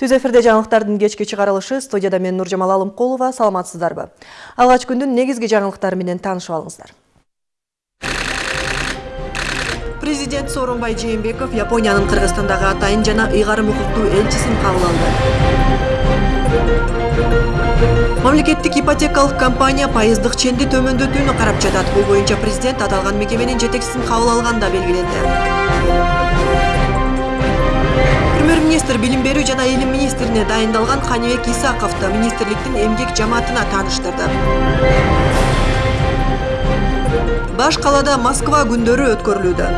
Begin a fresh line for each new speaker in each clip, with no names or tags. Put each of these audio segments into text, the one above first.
түз эфирде жаңылыктардын кечки чыгарылышы студияда мен нуржамал алымкулова саламатсыздарбы? Алгач күндүн негизги жаңылыктары менен таанышып алыңыздар. Президент сооронбай жээнбеков япониянын кыргызстандагы атайын жана ыйгарым укуктуу элчисин кабыл алды. Мамлекеттик ипотекалык компания пайыздык ченди төмөндөтүүнү карап жатат. Бул боюнча президент аталган мекеменин жетекчисин кабыл алганда белгиленди министр билим берүү жана илим министрине дайындалган канибек исаковду министрликтин эмгек жамаатына тааныштырды. Баш калаада москва күндөрү өткөрүлүүдө.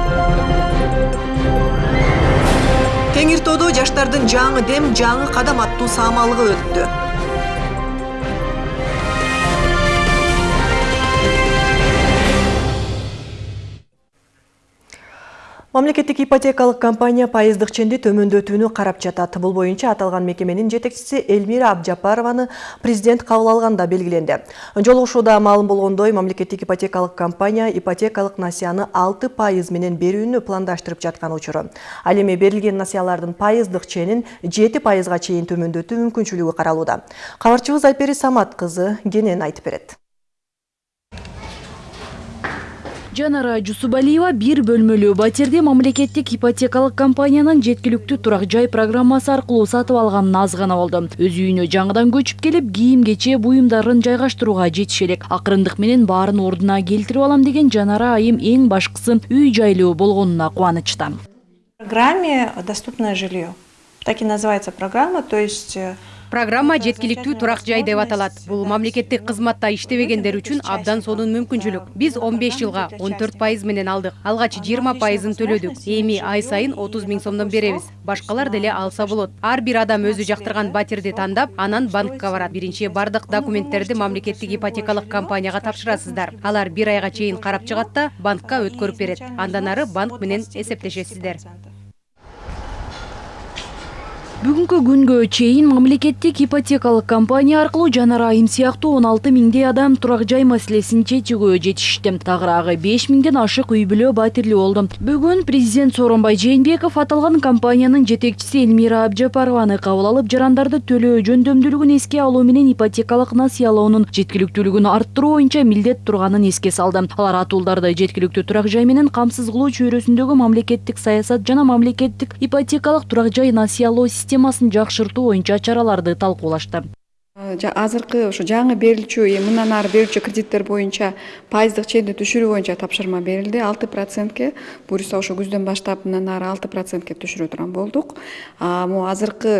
Теңир тоодо жаштардын жаңы дем жаңы кадам аттуу саамалыгы өттү мамлекеттик ипотекалык компания пайыздык ченди төмөндөтүүнү карап жатат. Бул боюнча аталган мекеменин жетекчиси элмира абжапарованы президент кабыл алганда белгиленди. Жолугушууда маалым болгондой мамлекеттик ипотекалык компания ипотекалык насыяны алты пайыз менен берүүнү пландаштырып жаткан учуру. Ал эми берилген насыялардын пайыздык ченин жети пайызга чейин төмөндөтүү мүмкүнчүлүгү каралууда. Кабарчыбыз айпери самат кызы кенен айтып берет
жанара жусубалиева бир бөлмөлүү батирди мамлекеттик ипотекалык компаниянын жеткиликтүү турак жай программасы аркылуу сатып алганын аз гана болду. Өз үйүнө жаңыдан көчүп келип кийим кече буюмдарын жайгаштырууга жетише элек акырындык менен баарын ордуна келтирип алам деген жанара айым эң башкысы үй жайлуу болгонуна кубанычта
программе доступное жилье так и называется программа то есть э,
программа жеткиликтүү турак жай деп аталат бул мамлекеттик кызматта иштебегендер үчүн абдан сонун мүмкүнчүлүк биз он беш жылга он төрт пайыз менен алдык алгач жыйырма пайызын төлөдүк эми ай сайын отуз миң сомдон беребиз башкалар деле алса болот. Ар бир адам өзү жактырган батирди тандап анан банкка барат. Биринчи бардык документтерди мамлекеттик ипотекалык компанияга тапшырасыздар. Алар бир айга чейин карап чыгат да банкка өткөрүп берет. Андан ары банк менен эсептешесиздер.
Бүгүнкү күнгө чейин мамлекеттик ипотекалык компания аркылуу жанар айым он алты миңдей адам турак жай маселесин чечүүгө жетишти тагыраагы беш миңден ашык үй бүлө батирлүү болду бүгүн президент сооронбай жээнбеков аталган компаниянын жетекчиси элмира абжапарованы кабыл алып жарандарды төлөө жөндөмдүүлүгүн эске алуу менен ипотекалык насыялоонун жеткиликтүүлүгүн арттыруу боюнча милдет турганын эске салды. Алар атуулдарды жеткиликтүү турак жай менен камсыз кылуу чөйрөсүндөгү мамлекеттик саясат жана мамлекеттик ипотекалык турак жай насыялоо системасын жакшыртуу боюнча чараларды талкуулашты.
Азыркы ушу жаңы берилчү мындан ары берилчү кредиттер боюнча пайыздык ченди түшүрүү боюнча тапшырма берилди. Алты процентке буюрса ошо күздөн баштап мындан ары алты процентке түшүрө турган болдук. Могу азыркы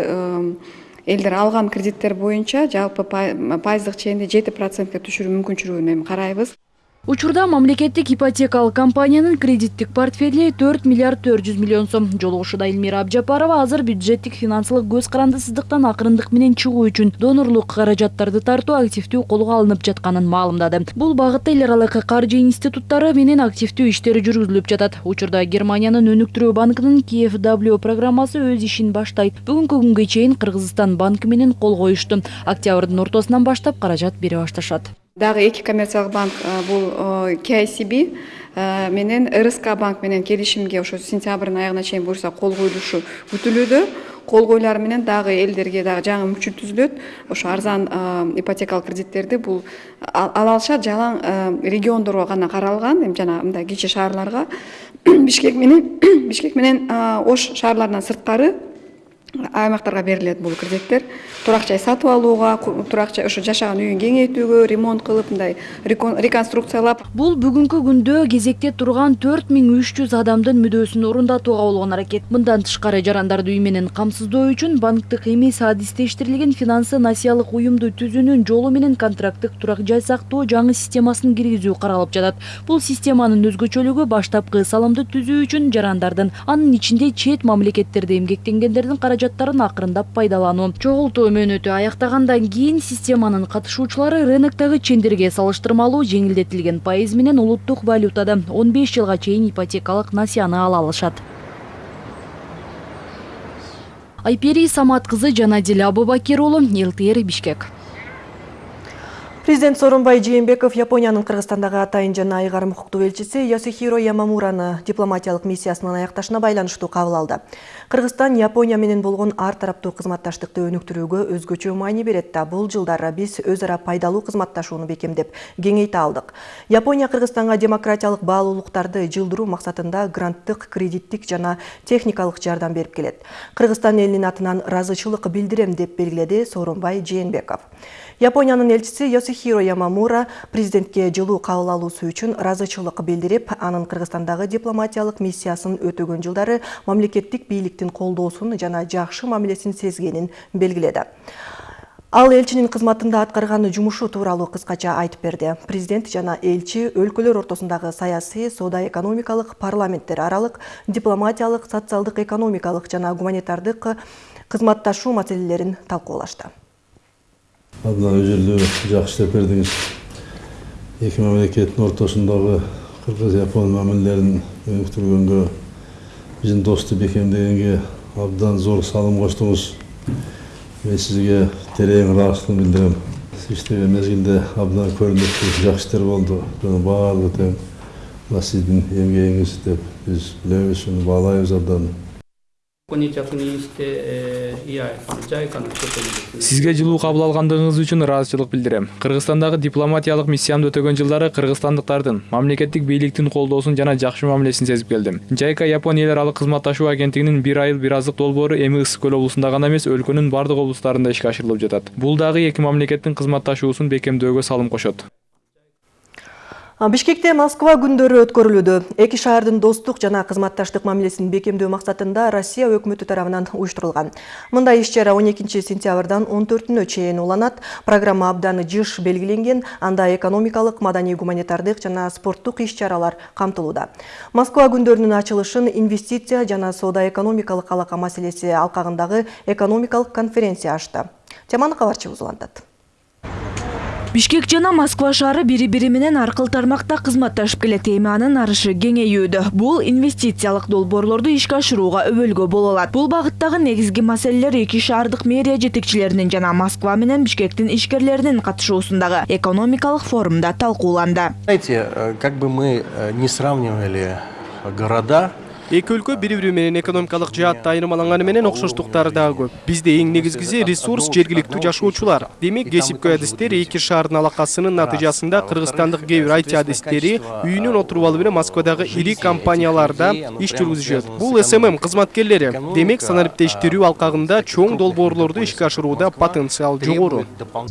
элдер алган кредиттер боюнча жалпы пайыздык ченди жети процентке түшүрүү мүмкүнчүлүгүн эми карайбыз
учурда мамлекеттик ипотекалык компаниянын кредиттик портфели төрт миллиард төрт жүз миллион сом жолугушууда элмира абжапарова азыр бюджеттик финансылык көз карандысыздыктан акырындык менен чыгуу үчүн донорлук каражаттарды тартуу активдүү колго алынып жатканын маалымдады. Бул багытта эл аралык каржы институттары менен активдүү иштер жүргүзүлүп жатат. Учурда германиянын өнүктүрүү банкынын kfw программасы өз ишин баштайт. Бүгүнкү күнгө чейин кыргызстан банкы менен кол коюшту. Октябрдын ортосунан баштап каражат бере башташат
дагы эки коммерциялык банк бул kicb менен рск банк менен келишимге ошо сентябрдын аягына чейин буюрса кол коюлушу күтүлүүдө. Кол коюлары менен дагы элдерге дагы жаңы мүмкүнчүлүк түзүлөт. Ошо арзан ипотекалык кредиттерди бул ала алышат жалаң региондорго гана каралган эми жана мындай кичи шаарларга. Бишкек менен бишкек менен ош шаарларынан сырткары аймактарга берилет бул кредиттер турак жай сатып алууга турак жай ошо жашаган үйүн кеңейтүүгө ремонт кылып мындай реконструкциялап.
Бул бүгүнкү күндө кезекте турган төрт миң үч жүз адамдын мүдөөсүн орундатууга болгон аракет. Мындан тышкары жарандарды үй менен камсыздоо үчүн банктык эмес адистештирилген финансы насыялык уюмду түзүүнүн жолу менен контракттык турак жай сактоо жаңы системасын киргизүү каралып жатат. Бул системанын өзгөчөлүгү баштапкы салымды түзүү үчүн жарандардын анын ичинде чет мамлекеттерде эмгектенгендердин каражаты каражаттарын акырындап пайдалануу чогултуу мөөнөтү аяктагандан кийин системанын катышуучулары рыноктогу чендерге салыштырмалуу жеңилдетилген пайыз менен улуттук валютада он беш жылга чейин ипотекалык насыяны ала алышат
айпери самат кызы жанадил абубакир уулу лтр бишкек. Президент Сооронбай Жээнбеков Япониянын Кыргызстандагы атайын жана айгарым укуктуу элчиси Йосихиро Ямамураны дипломатиялык миссиясынын аякташына байланыштуу кабыл алды. Кыргызстан Япония менен болгон ар тараптуу кызматташтыкты өнүктүрүүгө өзгөчө маани берет да бул жылдары биз өз ара пайдалуу кызматташууну бекемдеп кеңейте алдык. Япония Кыргызстанга демократиялык баалуулуктарды жылдыруу максатында гранттык, кредиттик жана техникалык жардам берип келет. Кыргызстан элинин атынан ыраазычылык билдирем деп белгиледи Сооронбай Жээнбеков. Япониянын элчиси Йосихиро Ямамура президентке жылуу кабыл алуусу үчүн ыраазычылык билдирип, анын Кыргызстандагы дипломатиялык миссиясын өтөгөн жылдары мамлекеттик бийликтин колдоосун жана жакшы мамилесин сезгенин белгиледи. Ал элчинин кызматында аткарган жумушу тууралуу кыскача айтып берди. Президент жана элчи өлкөлөр ортосундагы саясий, соода экономикалык, парламенттер аралык, дипломатиялык, социалдык, экономикалык жана гуманитардык кызматташуу маселелерин талкуулашты.
Абдан өжөлдүү жакшы иштеп бердиңиз эки мамлекеттин ортосундагы кыргыз япон мамилелерин өнүктүргөнгө биздин достук бекемдегенге абдан зор салым коштуңуз мен сизге терең ыраазычылык билдирем сиз иштеген мезгилде абдан көрүнүктүү жакшы иштер болду бунун баардыгы тең мына эмгегиңиз деп биз билебиз уну баалайбыз абдан
ここに着任して、えーいや、JICA の人ともですね
Сизге жылуу кабыл алгандыгыңыз үчүн ыраазычылык билдирем. Кыргызстандагы дипломатиялык миссиямды өтөгөн жылдары кыргызстандыктардын мамлекеттик бийликтин колдоосун жана жакшы мамилесин сезип келдим. JICA Япон эл аралык кызматташуу агенттигинин бир айыл бир азык долбоору эми ысык көл облусунда гана эмес, өлкөнүн бардык облустарында ишке ашырылып жатат. Бул дагы эки мамлекеттин кызматташуусун бекемдөөгө салым кошот.
Бишкекте Москва күндөрү өткөрүлүүдө. Эки шаардын достук жана кызматташтык мамилесин бекемдөө максатында Россия өкмөтү тарабынан уюштурулган. Мындай иш-чара 12 сентябрдан 14-нө чейин уланат. Программа абдан жыш белгиленген, анда экономикалык, маданий, гуманитардык жана спорттук иш-чаралар камтылууда. Москва күндөрүнүн ачылышын инвестиция жана соода экономикалык алака маселеси алкагындагы экономикалык конференция ачты. Теманы кабарчыбыз улантат.
Бишкек жана Москва шаары бири-бири менен аркыл тармакта кызматташып келет. Эми анын арышы кеңейүүдө. Бул инвестициялык долбоорлорду ишке ашырууга өбөлгө боло алат. Бул багыттагы негизги маселелер эки шаардык мэрия жетекчилеринин жана Москва менен Бишкектин ишкерлеринин катышуусундагы экономикалык форумда талкууланды.
Знаете, э, как бы мы э, не сравнивали города,
эки өлкө бири бири менен экономикалык жаатта айырмаланганы менен окшоштуктары дагы көп. Бизде эң негизгиси ресурс жергиликтүү жашоочулар. Демек кесипкөй адистер эки шаардын алакасынын натыйжасында кыргызстандык кээ бир айти адистери үйүнөн отуруп алып эле москвадагы ири компанияларда иш жүргүзүшөт. Бул смм кызматкерлери. Демек санариптештирүү алкагында чоң долбоорлорду ишке ашырууда потенциал жогору.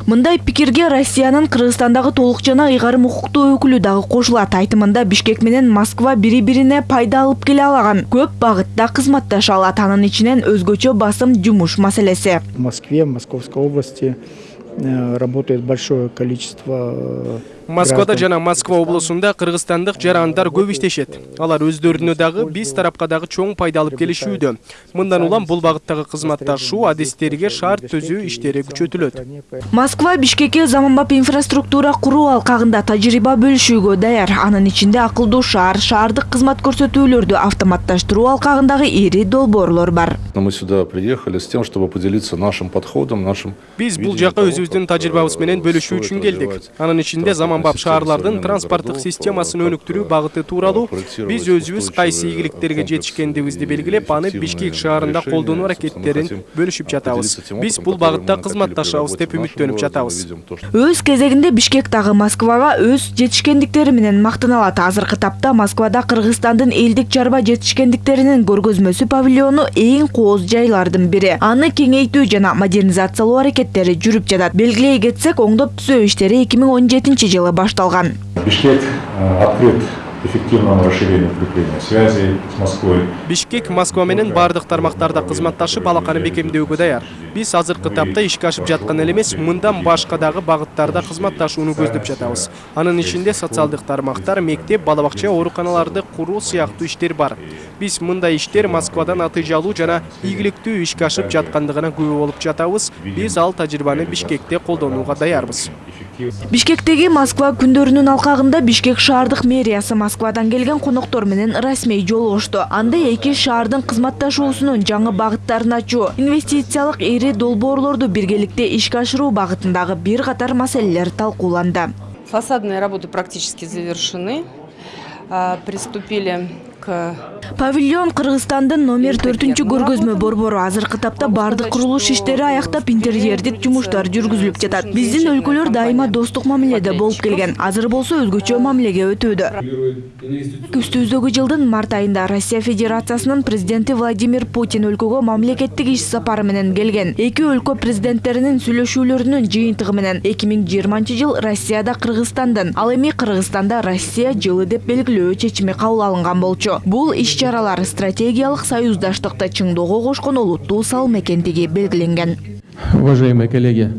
Мындай пикирге Россиянын Кыргызстандагы толук жана ыйгарым укуктуу өкүлү дагы кошулат. Айтымында Бишкек менен Москва бири-бирине пайда алып келе көп багытта кызматташа алат. Анын ичинен өзгөчө басым жумуш маселеси.
В Москве, в Московской области э, работает большое количество э,
москвада жана москва облусунда кыргызстандык жарандар көп иштешет. Алар өздөрүнө дагы биз тарапка дагы чоң пайда алып келишүүдө. Мындан улам бул багыттагы кызматташуу адистерге шарт түзүү иштери күчөтүлөт.
Москва Бишкекке заманбап инфраструктура куруу алкагында тажрыйба бөлүшүүгө даяр. Анын ичинде акылдуу шаар, шаардык кызмат көрсөтүүлөрдү автоматташтыруу алкагындагы ири долбоорлор бар.
Мы сюда приехали с тем, чтобы поделиться нашим подходом, нашим...
биз бул жака өзүбүздүн тажрыйбабыз менен бөлүшүү үчүн келдик. анын ичинде заманбап шаарлардын транспорттук системасын өнүктүрүү багыты тууралуу биз өзүбүз кайсы ийгиликтерге жетишкендигибизди белгилеп аны бишкек шаарында колдонуу аракеттерин бөлүшүп жатабыз биз бул багытта кызматташабыз деп үмүттөнүп жатабыз
Өз кезегинде Бишкек дагы Москвага өз жетишкендиктери менен мактаналат. Азыркы тапта Москвада Кыргызстандын элдик чарба жетишкендиктеринин көргөзмөсү павильону эң кооз жайлардын бири. Аны кеңейтүү жана модернизациялоо аракеттери жүрүп жатат. Белгилей кетсек, оңдоп түзөө иштери 2017 жылы башталган.
Бишкек э, открыт эффективному расширению укрепления связей с Москвой.
бишкек москва менен баардык тармактарда кызматташып алаканы бекемдөөгө даяр биз азыркы тапта ишке ашып жаткан эле эмес мындан башка дагы багыттарда кызматташууну көздөп жатабыз. Анын ичинде социалдык тармактар мектеп бала бакча ооруканаларды куруу сыяктуу иштер бар. Биз мындай иштер москвада натыйжалуу жана ийгиликтүү ишке ашып жаткандыгына күбө болуп жатабыз. Биз ал тажрыйбаны бишкекте колдонууга даярбыз.
Бишкектеги москва күндөрүнүн алкагында бишкек шаардык мэриясы москвадан келген коноктор менен расмий жолугушту анда эки шаардын кызматташуусунун жаңы багыттарын ачуу инвестициялык ири долбоорлорду биргеликте ишке ашыруу багытындагы бир катар маселелер талкууланды.
Фасадные работы практически завершены. Приступили
павильон кыргызстандын номер төртүнчү көргөзмө борбору. Азыркы тапта баардык курулуш иштери аяктап интерьердик жумуштар жүргүзүлүп жатат. Биздин өлкөлөр дайыма достук мамиледе болуп келген. Азыр болсо өзгөчө мамилеге өтүүдө. Үстүбүздөгү жылдын март айында россия федерациясынын президенти владимир путин өлкөгө мамлекеттик иш сапары менен келген. Эки өлкө президенттеринин сүйлөшүүлөрүнүн жыйынтыгы менен эки миң жыйырманчы жыл россияда кыргызстандын ал эми кыргызстанда россия жылы деп белгилөө чечими кабыл алынган болчу. Бул иш чаралар стратегиялык союздаштыкты чыңдоого кошкон олуттуу белгиленген
Уважаемые коллеги,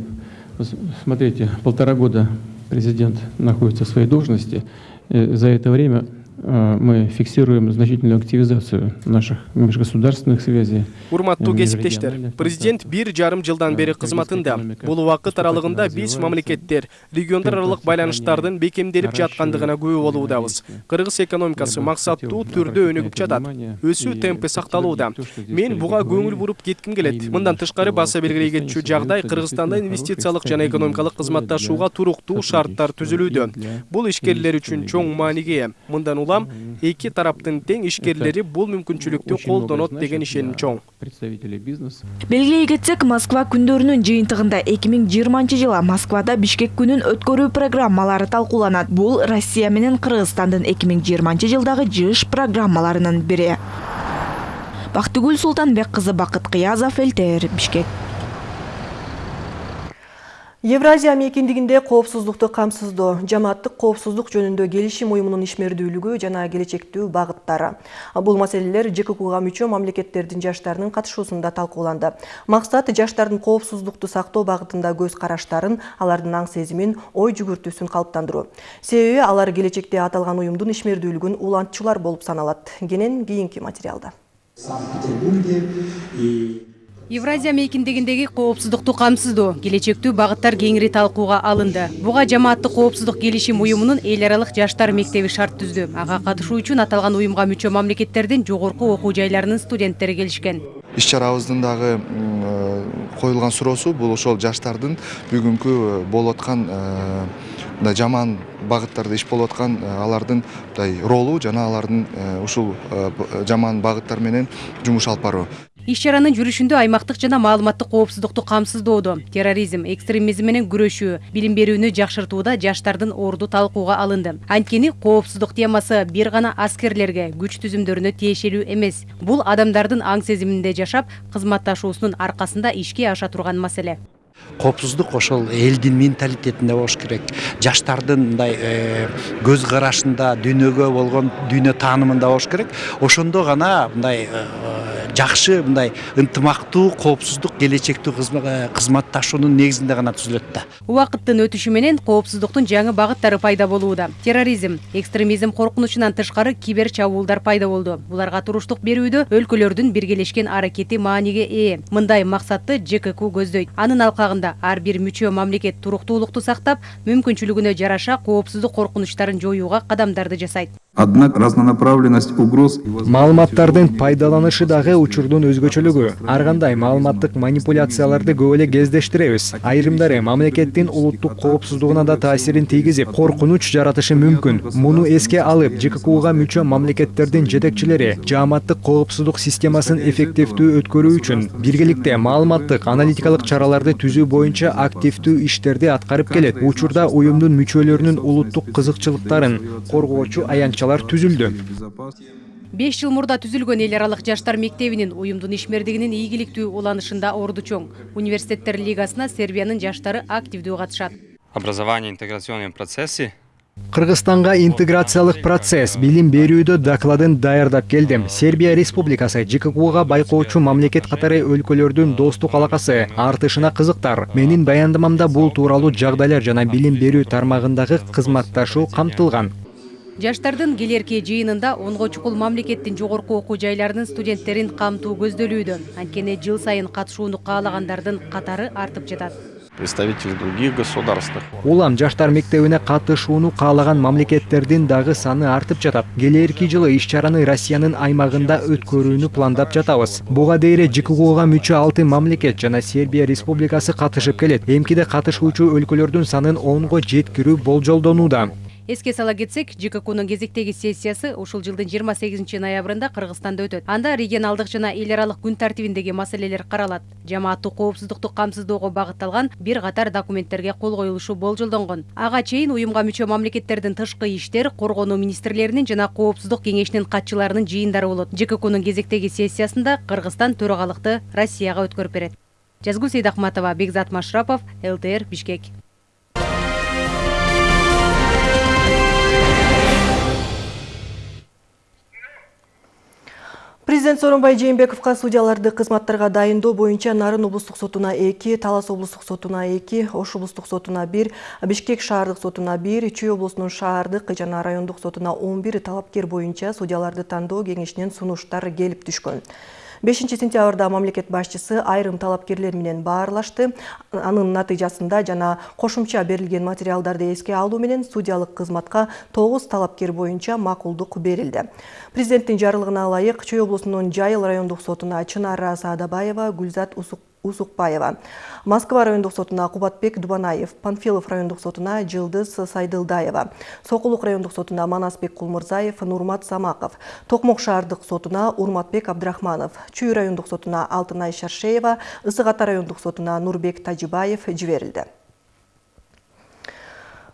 смотрите, полтора года президент находится в своей должности. Э, За это время э, мы фиксируем значительную активизацию наших межгосударственных связей.
урматтуу кесиптештер президент бир жарым жылдан бери кызматында бул убакыт аралыгында биз мамлекеттер региондор аралык байланыштардын бекемделип жаткандыгына күбө болуудабыз кыргыз экономикасы максаттуу түрдө өнүгүп жатат өсүү темпи сакталууда мен буга көңүл буруп кетким келет мындан тышкары баса белгилей кетчү жагдай кыргызстанда инвестициялык жана экономикалык кызматташууга туруктуу шарттар түзүлүүдө бул ишкерлер үчүн чоң мааниге мындан улам эки тараптын тең ишкерлери бул мүмкүнчүлүктү колдонот деген ишеним чоң
Представители бизнеса.
белгилей кетсек москва күндөрүнүн жыйынтыгында эки миң жыйырманчы жылы москвада бишкек күнүн өткөрүү программалары талкууланат бул россия менен кыргызстандын эки миң жыйырманчы жылдагы жыш программаларынын бири бактыгүл султанбек кызы бакыт кыязов элтр бишкек
Евразия мейкиндигинде коопсуздукту камсыздоо, жамааттык коопсуздук жөнүндө келишим уюмунун ишмердүүлүгү жана келечектүү багыттары. Бул маселелер ЖККга мүчө мамлекеттердин жаштарынын катышуусунда талкууланды. Максат жаштардын коопсуздукту сактоо багытында көз караштарын, алардын аң сезимин, ой жүгүртүүсүн калыптандыруу. Себеби алар келечекте аталган уюмдун ишмердүүлүгүн улантчулар болуп саналат. Кенен кийинки материалда.
Евразия мейкиндигиндеги коопсуздукту камсыздоо келечектүү багыттар кеңири талкууга алынды. Буга жамааттык коопсуздук келишим уюмунун эл аралык жаштар мектеби шарт түздү. Ага катышуу үчүн аталган уюмга мүчө мамлекеттердин жогорку окуу жайларынын студенттери келишкен.
Иш чарабыздын дагы э, коюлган суроосу бул ошол жаштардын бүгүнкү э, болуп аткан э, мындай жаман багыттарда иш болуп аткан алардын мындай ролу жана алардын ушул жаман багыттар менен жумуш алып баруу
иш чаранын жүрүшүндө аймактык жана маалыматтык коопсуздукту камсыздоодо. Терроризм экстремизм менен күрөшүү билим берүүнү жакшыртууда жаштардын орду талкууга алынды. Анткени коопсуздук темасы бир гана аскерлерге күч түзүмдөрүнө тиешелүү эмес. Бул адамдардын аң сезиминде жашап кызматташуусунун аркасында ишке аша турган маселе.
Коопсуздук ошол элдин менталитетинде болуш керек. Жаштардын мындай э, көз карашында дүйнөгө болгон дүйнө таанымында болуш керек. Ошондо гана мындай жакшы мындай ынтымактуу коопсуздук келечектүү кызма- э, кызматташуунун негизинде гана түзүлөт да.
Убакыттын өтүшү менен коопсуздуктун жаңы багыттары пайда болууда терроризм экстремизм коркунучунан тышкары кибер чабуулдар пайда болду буларга туруштук берүүдө өлкөлөрдүн биргелешкен аракети мааниге ээ мындай максатты жкк көздөйт анын алкагында ар бир мүчө мамлекет туруктуулукту сактап мүмкүнчүлүгүнө жараша коопсуздук коркунучтарын жоюуга кадамдарды жасайт
Однако разнонаправленность угроз
маалыматтардын пайдаланышы дагы учурдун өзгөчөлүгү. ар кандай маалыматтык манипуляцияларды көп эле кездештиребиз айрымдары мамлекеттин улуттук коопсуздугуна да таасирин тийгизип коркунуч жаратышы мүмкүн. муну эске алып жккуга мүчө мамлекеттердин жетекчилери жааматтык коопсуздук системасын эффективдүү өткөрүү үчүн биргеликте маалыматтык аналитикалык чараларды түзүү боюнча активдүү иштерди аткарып келет. учурда уюмдун мүчөлөрүнүн улуттук кызыкчылыктарын коргоочу аянтчалар түзүлдү.
Беш жыл мурда түзүлгөн эл аралык жаштар мектебинин уюмдун ишмердигинин ийгиликтүү уланышында орду чоң. Университеттер лигасына сербиянын жаштары активдүү катышат.
Образование интеграционные процессы.
Кыргызстанга интеграциялык процесс билим берүүдө докладын даярдап келдим. Сербия республикасы жккуга байкоочу мамлекет катары өлкөлөрдүн достук алакасы артышына кызыктар. Менин баяндамамда бул тууралуу жагдайлар жана билим берүү тармагындагы кызматташуу камтылган
жаштардын келерки жыйынында онго чукул мамлекеттин жогорку окуу жайларынын студенттерин камтуу көздөлүүдө анткени жыл сайын катышууну каалагандардын катары артып жатат.
Представителей других государств.
улам жаштар мектебине катышууну каалаган мамлекеттердин дагы саны артып жатат. Келээрки жылы иш чараны россиянын аймагында өткөрүүнү пландап жатабыз. Буга дейре жкгуга мүчө алты мамлекет жана сербия республикасы катышып келет. Эмкиде катышуучу өлкөлөрдүн санын онго жеткирүү болжолдонууда.
Эске сала кетсек жккнун кезектеги сессиясы ушул жылдын жыйырма сегизинчи ноябрында кыргызстанда өтөт. Анда регионалдык жана эл аралык күн тартибиндеги маселелер каралат. Жамааттык коопсуздукту камсыздоого багытталган бир катар документтерге кол коюлушу болжолдонгон. Ага чейин уюмга мүчө мамлекеттердин тышкы иштер коргонуу министрлеринин жана коопсуздук кеңешинин катчыларынын жыйындары болот. Жккнун кезектеги сессиясында кыргызстан төрагалыкты россияга өткөрүп берет. Жазгүл сейдахматова бекзат машрапов лтр бишкек
Президент Сооронбай Жээнбековго судьяларды кызматтарга дайындоо боюнча Нарын облустук сотуна 2, Талас облустук сотуна 2, Ош облустук сотуна 1, Бишкек шаардык сотуна 1, Чүй облусунун шаардык жана райондук сотуна 11 талапкер боюнча судьяларды тандоо кеңешинен сунуштар келип түшкөн. 5 сентябрда мамлекет башчысы айрым талапкерлер менен баарлашты. Анын натыйжасында жана кошумча берилген материалдарды эске алуу менен судьялык кызматка 9 талапкер боюнча макулдук берилди. Президенттин жарлыгына ылайык Чүй облусунун Жайыл райондук сотуна Чынара Саадабаева, Гүлзат Усук Усукбаева. Москва райондук сотуна Кубатбек Дубанаев, Панфилов райондук сотуна Жылдыз Сайдылдаева, Сокулук райондук сотуна Манасбек Кулмурзаев, Нурмат Самаков, Токмок шаардык сотуна Урматбек Абдрахманов, Чүй райондук сотуна Алтынай Шаршеева, Ысык Ата райондук сотуна Нурбек Тажибаев жиберилди.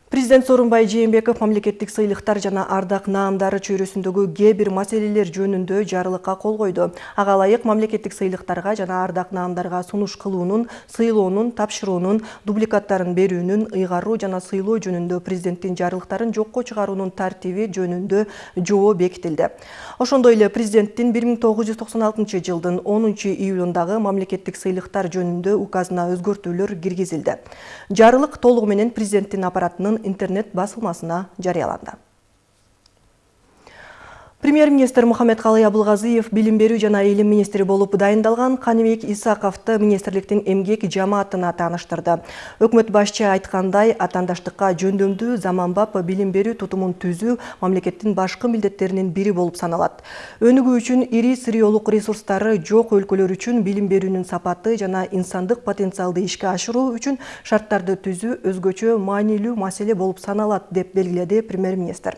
Президент Сооронбай Жээнбеков мамлекеттик сыйлыктар жана ардак наамдары чөйрөсүндөгү кээ бир маселелер жөнүндө жарлыкка кол койду. Ага ылайык мамлекеттик сыйлыктарга жана ардак наамдарга сунуш кылуунун, сыйлоонун, тапшыруунун, дубликаттарын берүүнүн, ыйгаруу жана сыйлоо жөнүндө президенттин жарлыктарын жокко чыгаруунун тартиби жөнүндө жобо бекитилди. Ошондой эле президенттин 1996 жылдын 10 июлундагы мамлекеттик сыйлыктар жөнүндө указына өзгөртүүлөр киргизилди. Жарлык толугу менен президенттин аппаратынын интернет басылмасына жарыяланды. Премьер-министр Мухаммед-Калый Абылгазиев билим берүү жана илим министри болуп дайындалган Каныбек Исаковду министрликтин эмгек жамаатына тааныштырды. Өкмөт башчы айткандай, атандаштыкка жөндөмдүү заманбап билим берүү тутумун түзүү мамлекеттин башкы милдеттеринин бири болуп саналат. Өнүгүү үчүн ири сыриолук ресурстары жок өлкөлөр үчүн билим берүүнүн сапаты жана инсандык потенциалды ишке ашыруу үчүн шарттарды түзүү өзгөчө маанилүү маселе болуп саналат деп белгиледи премьер-министр.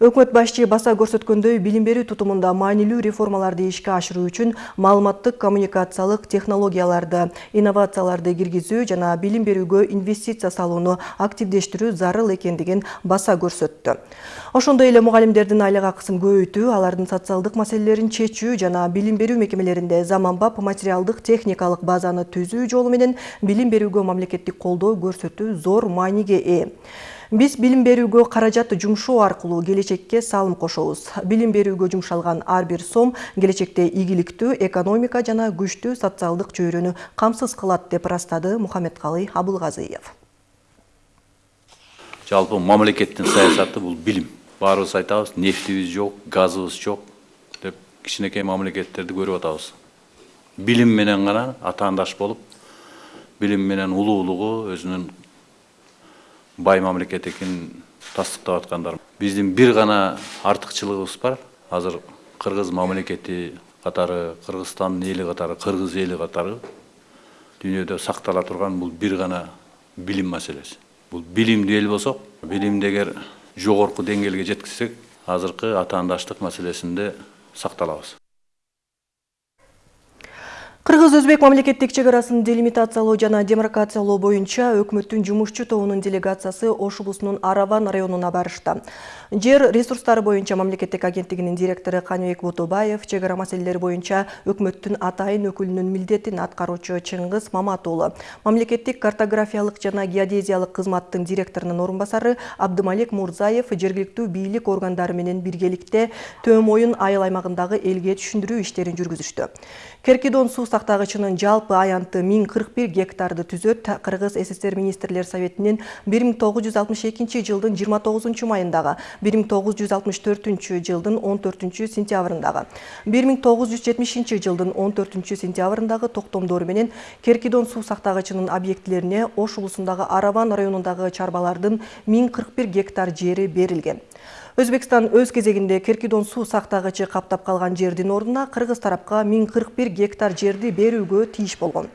Өкмөт башчы баса көрсөткөндөй билим берүү тутумунда маанилүү реформаларды ишке ашыруу үчүн маалыматтык коммуникациялык технологияларды, инновацияларды киргизүү жана билим берүүгө инвестиция салууну активдештирүү зарыл экендигин баса көрсөттү. Ошондой эле мугалимдердин айлык акысын көбөйтүү, алардын социалдык маселелерин чечүү жана билим берүү мекемелеринде заманбап материалдык техникалык базаны түзүү жолу менен билим берүүгө мамлекеттик колдоо көрсөтүү зор мааниге ээ. Биз билим берүүгө каражат жумшоо аркылуу келечекке салым кошобуз. Билим берүүгө жумшалган ар бир сом келечекте ийгиликтүү экономика жана күчтүү социалдык чөйрөнү камсыз кылат деп ырастады Мухаммедкалый Абылгазиев.
Жалпы мамлекеттин саясаты бул билим. Баарыбыз айтабыз, нефтибиз жок, газыбыз жок деп кичинекей мамлекеттерди көрүп атабыз. Билим менен гана атаандаш болуп, билим менен улуулугу өзүнүн бай мамлекет экенин тастыктап аткандар биздин бир гана артыкчылыгыбыз бар. Азыр кыргыз мамлекети катары кыргызстандын эли катары кыргыз эли катары дүйнөдө сактала турган бул бир гана билим маселеси. Бул билимдүү эл болсок билимди эгер жогорку деңгээлге жеткизсек азыркы атаандаштык маселесинде сакталабыз.
Кыргыз-Өзбек мамлекеттик чек арасын делимитациялоо жана демаркациялоо боюнча өкмөттүн жумушчу тобунун делегациясы Ош облусунун Араван районуна барышты. Жер ресурстары боюнча мамлекеттик агенттигинин директору Каныбек Ботобаев чек ара маселелери боюнча өкмөттүн атайын өкүлүнүн милдетин аткаруучу Чыңгыз Маматуулу, мамлекеттик картографиялык жана геодезиялык кызматтын директорунун орун басары Абдымалик Мурзаев жергиликтүү бийлик органдары менен биргеликте Төм Моюн айыл аймагындагы элге түшүндүрүү иштерин жүргүзүштү. Керкидон суу сактагычынын жалпы аянты 1041 гектарды түзөт. Кыргыз СССР министрлер советинин 1962 жылдын 29 майындагы, 1964 жылдын 14 сентябрындагы, 1970 жылдын 14 сентябрындагы токтомдору менен Керкидон суу сактагычынын объектилерине Ош улусундагы Араван районундагы чарбалардын 1041 гектар жери берилген. Өзбекстан өз кезегинде Керкидон суу сактагычы каптап калган жердин ордуна Кыргыз тарапка 1041 гектар жерди берүүгө тийиш болгон.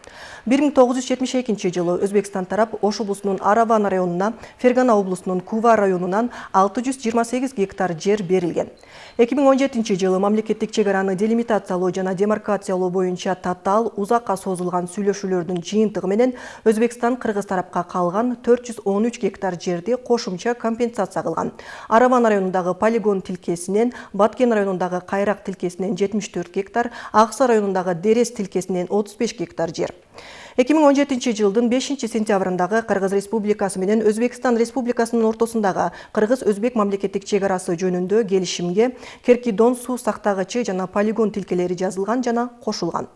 1972 жылы Өзбекстан тарап Ош облусунун Араван районуна, Фергана облусунун Кува районунан 628 гектар жер берилген. 2017 жылы мамлекеттик чек араны делимитациялоо жана демаркациялоо боюнча татаал узакка созулган сүйлөшүүлөрдүн жыйынтыгы менен Өзбекстан Кыргыз тарапка калган 413 гектар жерди кошумча компенсация кылган. Араван районундагы полигон тилкесинен, Баткен районундагы Кайрак тилкесинен 74 гектар, Акса районундагы Дерес тилкесинен 35 гектар жер. 2017 жылдын 5 сентябрындагы Кыргыз Республикасы менен Өзбекстан Республикасынын ортосундагы Кыргыз-Өзбек мамлекеттик чек арасы жөнүндө келишимге Керкидон суу сактагычы жана полигон тилкелери жазылган жана кошулган.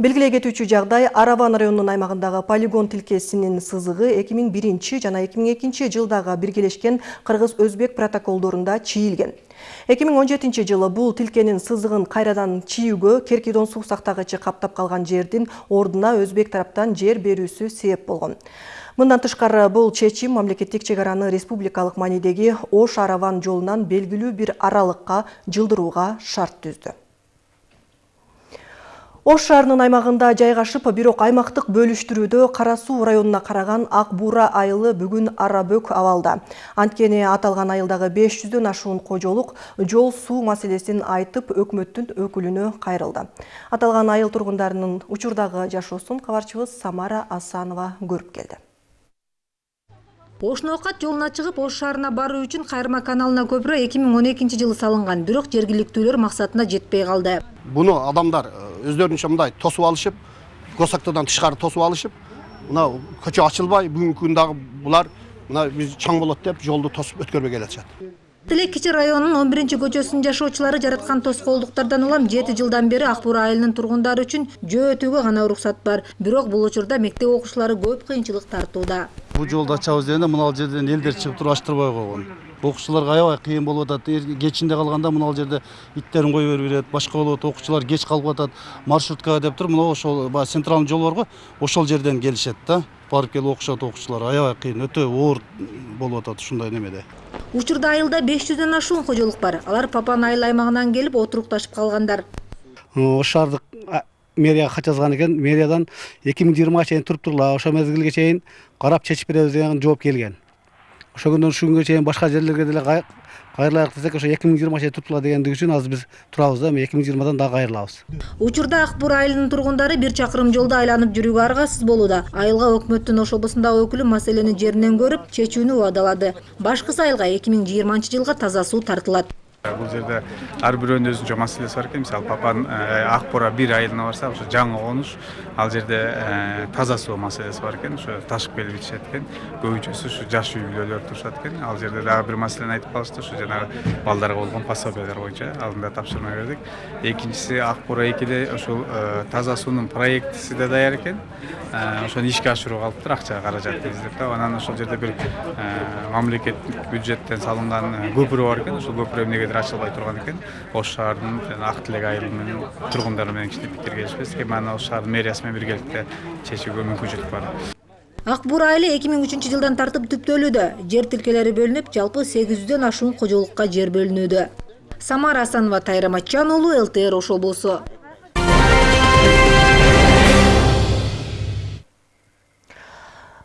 Белгилей кетүүчү жагдай Араван районунун аймагындагы полигон тилкесинин сызыгы 2001 жана 2002 жылдагы биргелешкен Кыргыз-Өзбек протоколдорунда чийилген. 2017 жылы бул тилкенин сызыгын кайрадан чийүүгө Керкидон суу сактагычы каптап калган жердин ордуна Өзбек тараптан жер берүүсү себеп болгон. Мындан тышкары бул чечим мамлекеттик чек араны республикалык маанидеги Ош Араван жолунан белгилүү бир аралыкка жылдырууга шарт түздү. Ош шаарынын аймагында жайгашып, бирок аймактык бөлүштүрүүдө Кара суу районуна караган Ак Бура айылы бүгүн арабөк абалда. Анткени аталган айылдагы 500дөн ашуун кожолук жол суу маселесин айтып өкмөттүн өкүлүнө кайрылды. Аталган айыл тургундарынын учурдагы жашоосун кабарчыбыз Самара Асанова көрүп келди.
Ош Ноокат жолуна чыгып Ош шаарына баруу үчүн Кайрма каналына көпүрө 2012 жылы салынган, бирок жергиликтүүлөр максатына жетпей калды.
Буну адамдар өздөрүнчө мындай тосуп алышып, госактоодон тышкары тосуп алышып, мына көчө ачылбай, бүгүнкү күндө булар мына биз чаң болот деп жолду тосуп өткөрбөй келатышат.
Тилек кичи районунун 11 көчөсүнүн жашоочулары жараткан тоскоолдуктардан улам 7 жылдан бери Акбура айылынын тургундары үчүн жөө өтүүгө гана уруксат бар. Бирок бул учурда мектеп окуучулары көп кыйынчылык тартууда.
Бул жолду ачабыз дегенде мына жерден элдер чыгып туруп ачтырбай койгон. Окуучуларга аябай кыйын болуп атат. Кечинде калганда мына жерде иттерин кое берип берет, башка болуп атат. Окуучулар кеч калып атат. Маршруткага деп туруп, мына ошол баягы центральный жол барго, ошол жерден келишет да. Барып келип окушат окуучулар. Аябай кыйын, өтө оор болуп атат ушундай немеде.
Учурда айылда 500дөн ашуун кожолук бар. Алар Папан айыл аймагынан келип отурукташып калгандар.
Ош шаардык мэрияга кат жазган экен. Мэриядан 2020га чейин туруп турула, ошо мезгилге чейин карап чечип беребиз деген жооп келген. Ошо күндөн ушул күнгө чейин башка жерлерге деле кайрылайык десек, ошо 2020га чейин туруп турула дегендиги үчүн азыр биз турабыз да, 2020дан дагы кайрылабыз.
Учурда Акбур айылынын тургундары бир чакырым жолду айланып жүрүүгө аргасыз болууда. Айылга өкмөттүн Ош облусундагы өкүлү маселени жеринен көрүп, чечүүнү убадалады. Башкысы айылга 2020 жылга таза суу тартылат.
Бул жерде ар бирөөнүн өзүнчө маселеси бар экен. Мисалы Папан Ак Бура бир айылына барсак, ошо жаңы конуш, ал жерде таза суу маселеси бар экен. Ошо ташып келип ичишет экен. Көбүнчөсү ушу жаш үй бүлөлөр турушат экен. Ал жерде дагы бир маселени айтып калышты, ушу жанагы балдарга болгон пособиялар боюнча алдында тапшырма бердик. Экинчиси Ак Бура 2де ошол таза суунун проектиси да даяр экен. Ошону ишке ашырууга калыптыр, акча каражат издеп да. Анан ошол жерде бир мамлекеттик бюджеттен салынган көпүрө бар экен. Ошол көпүрө эмнеге ачылбай турган экен. Ош шаарынын жана ак тилек айылынын тургундары менен кичине пикир келишпестик эми аны ош шаарынын мэриясы менен биргеликте чечүүгө мүмкүнчүлүк бар.
Ак бура айылы эки миң үчүнчү жылдан тартып түптөлүүдө. Жер тилкелери бөлүнүп жалпы сегиз жүздөн ашуун кожолукка жер бөлүнүүдө. Самара асанова тайра матчан уулу лтр ош облусу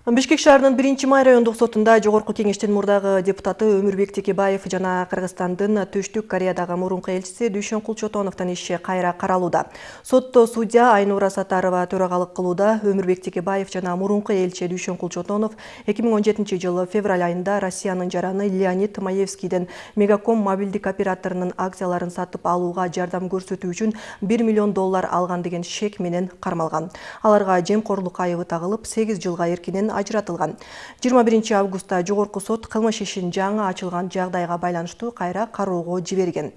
Бишкек шаарынын 1 май райондук сотунда жогорку кеңештин мурдагы депутаты Өмүрбек Текебаев жана Кыргызстандын Түштүк Кореядагы мурунку элчиси Дүйшөн Кулчотоновдун иши кайра каралууда. Сотто судья Айнура Сатарова төрагалык кылууда Өмүрбек Текебаев жана мурунку элчи Дүйшөн Кулчотонов 2017 жылы февраль айында Россиянын жараны Леонид Маевскийден Мегаком мобилдик операторунун акцияларын сатып алууга жардам көрсөтүү үчүн 1 миллион доллар алган деген шек менен кармалган. Аларга жемкорлук айыбы тагылып 8 жылга эркинен ажыратылган. 21 августта жогорку сот кылмыш ишин жаңы ачылган жагдайга байланыштуу кайра кароого жиберген.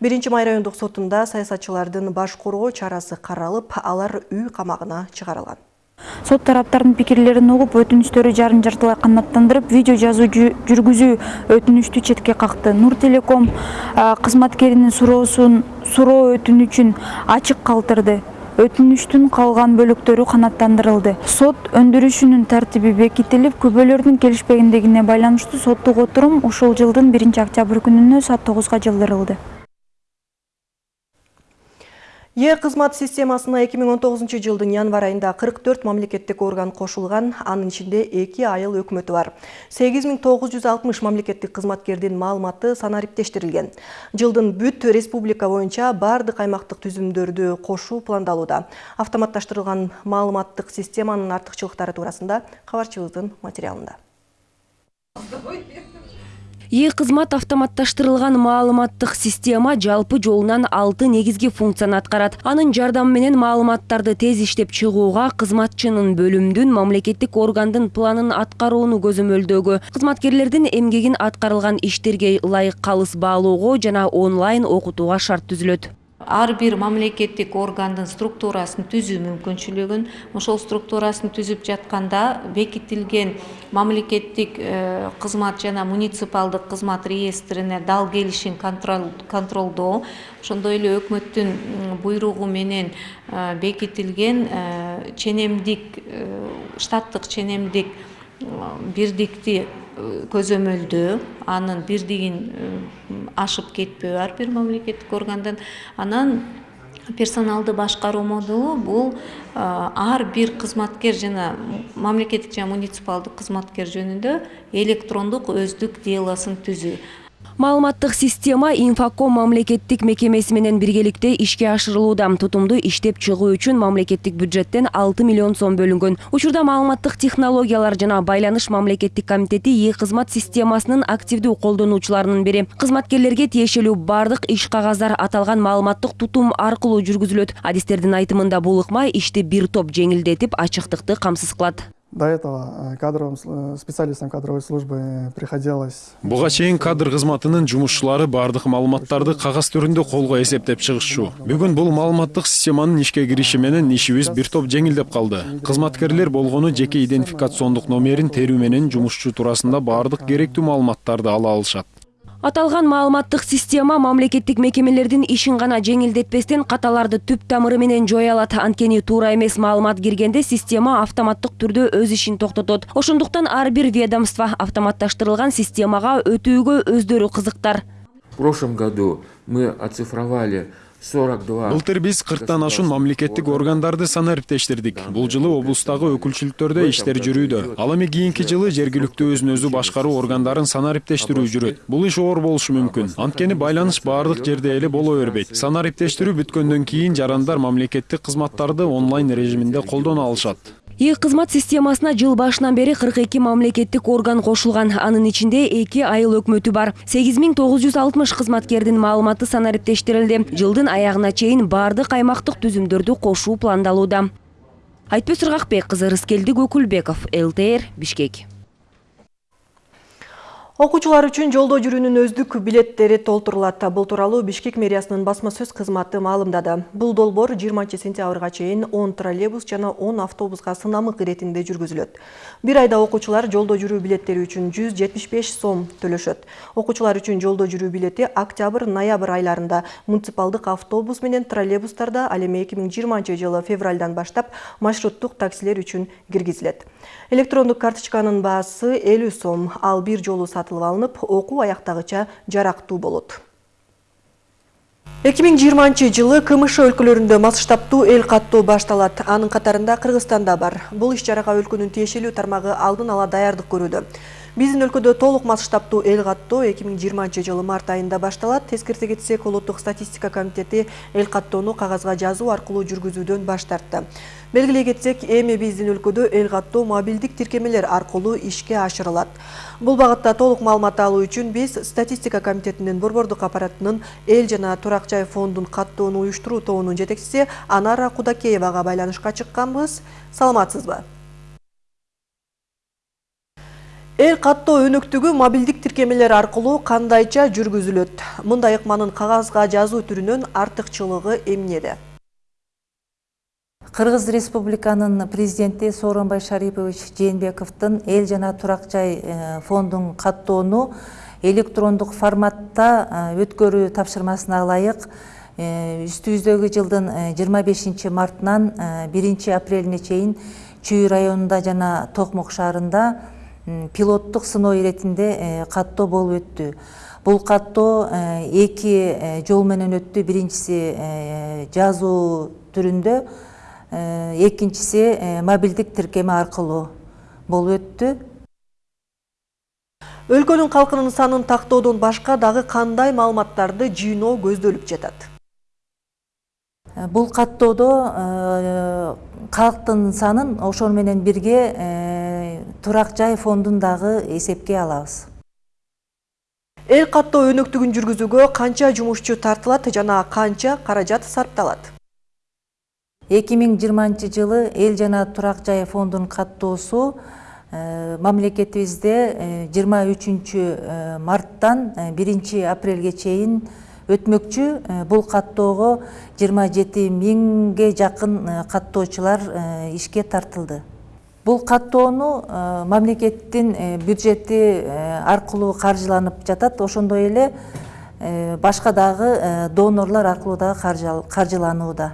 Биринчи май райондук сотунда саясатчылардын баш коргоо чарасы каралып, алар үй камагына чыгарылган.
сот тараптардын пикирлерин угуп өтүнүчтөрү жарым жартылай канааттандырып видео жазуу жүргүзүү өтүнүчтү четке какты нур телеком кызматкеринин суроосун суроо өтүнүчүн ачык өтүнүчтүн калган бөлүктөрү канааттандырылды сот өндүрүшүнүн тартиби бекитилип күбөлөрдүн келишпегендигине байланыштуу соттук отурум ушул жылдын биринчи октябрь күнүнө саат тогузга жылдырылды
Е кызмат системасына 2019 жылдың январ айында 44 мамлекеттик орган кошулган, анын ичинде 2 айыл өкмөтү бар. 8960 мамлекеттик кызматкердин маалыматы санариптештирилген. Жылдын бүт республика боюнча бардык аймактык түзүмдөрдү кошуу пландалууда. Автоматташтырылган маалыматтык системанын артыкчылыктары туурасында кабарчыбыздын материалында
е кызмат автоматташтырылган маалыматтык система жалпы жолунан алты негизги функцияны аткарат. Анын жардамы менен маалыматтарды тез иштеп чыгууга кызматчынын бөлүмдүн мамлекеттик органдын планын аткарууну көзөмөлдөөгө кызматкерлердин эмгегин аткарылган иштерге ылайык калыс баалоого жана онлайн окутууга шарт түзүлөт
ар бир мамлекеттик органдын структурасын түзүү мүмкүнчүлүгүн ошол структурасын түзүп жатканда бекитилген мамлекеттик кызмат жана муниципалдык кызмат реестрине дал келишин контролдоо ошондой эле өкмөттүн буйругу менен бекитилген ченемдик штаттык ченемдик бирдикти көзөмөлдөө анын бирдигин ашып кетпөө ар бир мамлекеттик органдын анан персоналды башкаруу модулу бул ар бир кызматкер жана мамлекеттик жана муниципалдык кызматкер жөнүндө электрондук өздүк делосун түзүү
маалыматтык система инфоком мамлекеттик мекемеси менен биргеликте ишке ашырылууда. Тутумду иштеп чыгуу үчүн мамлекеттик бюджеттен алты миллион сом бөлүнгөн. Учурда маалыматтык технологиялар жана байланыш мамлекеттик комитети е кызмат системасынын активдүү колдонуучуларынын бири. Кызматкерлерге тиешелүү бардык иш кагаздар аталган маалыматтык тутум аркылуу жүргүзүлөт. Адистердин айтымында бул ыкма ишти бир топ жеңилдетип ачыктыкты камсыз кылат
До этого кадровым специалистам кадровой службы приходилось.
Буга чейин кадр кызматынын жумушчулары бардык маалыматтарды кагаз түрүндө колго эсептеп чыгышчу. Бүгүн бул маалыматтык системанын ишке кириши менен ишибиз бир топ жеңилдеп калды. Кызматкерлер болгону жеке идентификациондук номерин терүү менен жумушчу туурасында бардык керектүү маалыматтарды ала алышат
аталган маалыматтык система мамлекеттик мекемелердин ишин гана жеңилдетпестен каталарды түп тамыры менен жоя алат анткени туура эмес маалымат киргенде система автоматтык түрдө өз ишин токтотот ошондуктан ар бир ведомство автоматташтырылган системага өтүүгө өздөрү кызыктар.
В прошлом году мы оцифровали
былтыр биз кырктан ашуун мамлекеттик органдарды санариптештирдик бул жылы облустагы өкүлчүлүктөрдө иштер жүрүүдө ал эми кийинки жылы жергиликтүү өзүн өзү башкаруу органдарын санариптештирүү жүрөт бул иш оор болушу мүмкүн анткени байланыш баардык жерде эле боло бербейт санариптештирүү бүткөндөн кийин жарандар мамлекеттик кызматтарды онлайн режиминде колдоно алышат
е кызмат системасына жыл башынан бери кырк эки мамлекеттик орган кошулган анын ичинде эки айыл өкмөтү бар. сегиз миң тогуз жүз алтымыш кызматкердин маалыматы санариптештирилди жылдын аягына чейин баардык аймактык түзүмдөрдү кошуу пландалууда айтпөз ыргакбек кызы рыскелди көкүлбеков лтр бишкек.
Окуучулар үчүн жолдо жүрүүнүн өздүк билеттери толтурулат. Бул тууралуу Бишкек мэриясынын басма сөз кызматы маалымдады. Бул долбоор 20 сентябрга чейин 10 троллейбус жана 10 автобуска сынамык иретинде жүргүзүлөт. Бир айда окуучулар жолдо жүрүү билеттери үчүн 175 сом төлөшөт. Окуучулар үчүн жолдо жүрүү билети октябрь-ноябрь айларында муниципалдык автобус менен троллейбустарда, ал эми 2020 жылы февралдан баштап маршруттук таксилер үчүн киргизилет. Электрондук карточканын баасы 50 сом, ал бир жолу сатылып алынып, окуу аяктагыча жарактуу болот. 2020 жылы КМШ өлкөлөрүндө масштабтуу эл каттоо башталат. Анын катарында Кыргызстанда бар. Бул иш чарага өлкөнүн тиешелүү тармагы алдын ала даярдык көрүүдө. Биздин өлкөдө толук масштабтуу эл каттоо 2020 жылы март айында башталат. Тескерте кетсек, улуттук статистика комитети эл каттоону кагазга жазуу аркылуу жүргүзүүдөн баш тартты. Белгилей кетсек, эми биздин өлкөдө эл каттоо мобилдик тиркемелер аркылуу ишке ашырылат. Бул багытта толук маалымат алуу үчүн биз статистика комитетинин борбордук аппаратынын эл жана турак жай фондун каттоону уюштуруу тобунун жетекчиси Анара Кудакеевага байланышка чыкканбыз. Саламатсызбы? Эл каттоо өнөктүгү мобилдик тиркемелер аркылуу кандайча жүргүзүлөт? Мындай ыкманын кагазга жазуу түрүнөн артыкчылыгы эмнеде?
Кыргыз Республиканын президенти Сооронбай Шарипович Жээнбековдун эл жана турак жай фондун каттоону электрондук форматта өткөрүү тапшырмасына ылайык үстүбүздөгү жылдын 25 мартынан 1 апрелине чейин чүй районунда жана токмок шаарында пилоттук сыноо иретинде каттоо болуп өттү. Бул каттоо эки жол менен өттү. Биринчиси жазуу экинчиси мобилдик тиркеме аркылуу болуп өттү
өлкөнүн калкынын санын тактоодон башка дагы кандай маалыматтарды жыйноо көздөлүп жатат
бул каттоодо калктын санын ошол менен бирге турак жай фондун дагы эсепке алабыз
эл каттоо өнөктүгүн жүргүзүүгө канча жумушчу тартылат жана канча каражат сарпталат
эки миң жыйырманчы жылы эл жана турак жай фондунун каттоосу мамлекетибизде жыйырма үчүнчү марттан биринчи апрелге чейин өтмөкчү бул каттоого жыйырма жети миңге жакын каттоочулар ишке тартылды. Бул каттоону мамлекеттин бюджети аркылуу каржыланып жатат ошондой эле башка дагы донорлор аркылуу дагы каржыланууда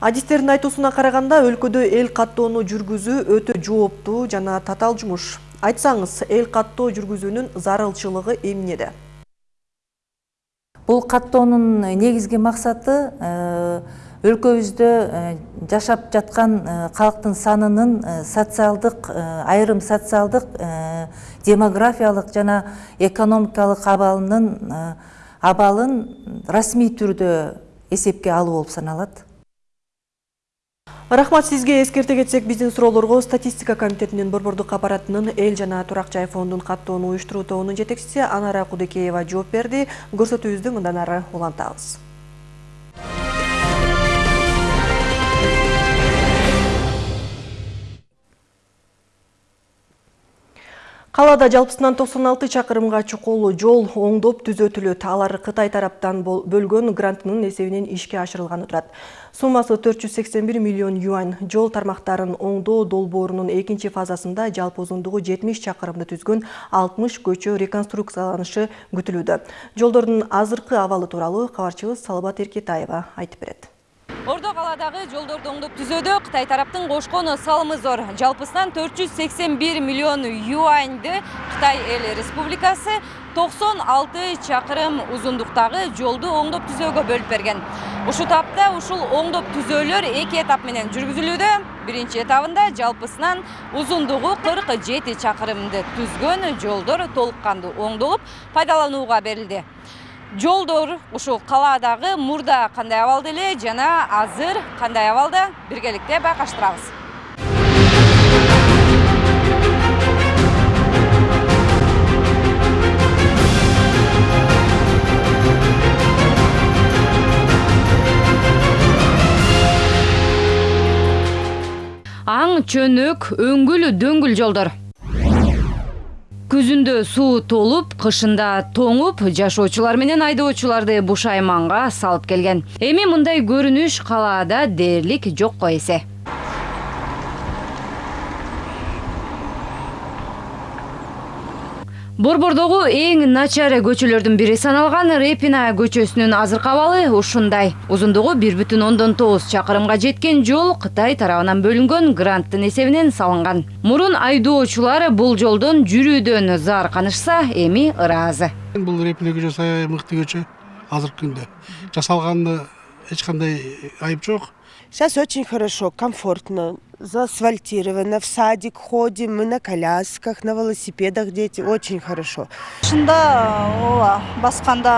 адистердин айтуусуна караганда өлкөдө эл каттоону жүргүзүү өтө жооптуу жана татаал жумуш. Айтсаңыз эл каттоо жүргүзүүнүн зарылчылыгы эмнеде?
Бул каттоонун негизги максаты өлкөбүздө жашап жаткан калктын санынын социалдык айрым социалдык демографиялык жана экономикалык абалынын абалын расмий түрдө эсепке алуу болуп саналат
рахмат сизге эскерте кетсек биздин суроолорго статистика комитетинин борбордук аппаратынын эл жана турак жай фондун каттоону уюштуруу тобунун жетекчиси анара кудыкеева жооп берди көрсөтүүбүздү мындан ары улантабыз Калада жалпысынан 96 чакырымга чукул жол оңдоп түзөтүлөт. Алар Кытай тараптан бөлгөн грантынын эсебинен ишке ашырылганы турат. Суммасы 481 миллион юань. Жол тармактарын оңдоо долбоорунун экинчи фазасында жалпы узундугу 70 чакырымды түзгөн 60 көчө реконструкцияланышы күтүлүүдө. Жолдордун азыркы абалы тууралуу кабарчыбыз Салбат Эркетаева айтып берет.
Ордо каладагы жолдорду оңдоп түзөөдө Кытай тараптын кошкон салымы зор. Жалпысынан 481 миллион юаньды Кытай эл республикасы 96 чакырым узундуктагы жолду оңдоп түзөөгө бөлүп берген. Ушул тапта ушул оңдоп түзөөлөр эки этап менен жүргүзүлүүдө. Биринчи этабында жалпысынан узундугу 47 чакырымды түзгөн жолдор толук кандуу оңдолуп пайдаланууга берилди. Жолдор ушул калаадагы мурда кандай абалда эле жана азыр кандай абалда биргеликте байкаштырабыз.
Аң чөнөк өңгүл дөңгүл жолдор күзүндө суу толуп кышында тоңуп жашоочулар менен айдоочуларды бушайманга салып келген. Эми мындай көрүнүш калаада дээрлик жокко эсе. Борбордогу эң начар көчөлөрдүн бири саналган репина көчөсүнүн азыркы абалы ушундай. Узундугу бир бүтүн ондон тогуз чакырымга жеткен жол кытай тарабынан бөлүнгөн гранттын эсебинен салынган. Мурун айдоочулар бул жолдон жүрүүдөн заарканышса эми ыраазы.
Бул репина көчөсү аябай мыкты көчө азыркы күндө. Жасалганына эч кандай айып жок.
Сейчас очень хорошо, комфортно, заасфальтировано, в садик ходим, мы на колясках, на велосипедах дети, очень хорошо.
Шында ооба басканда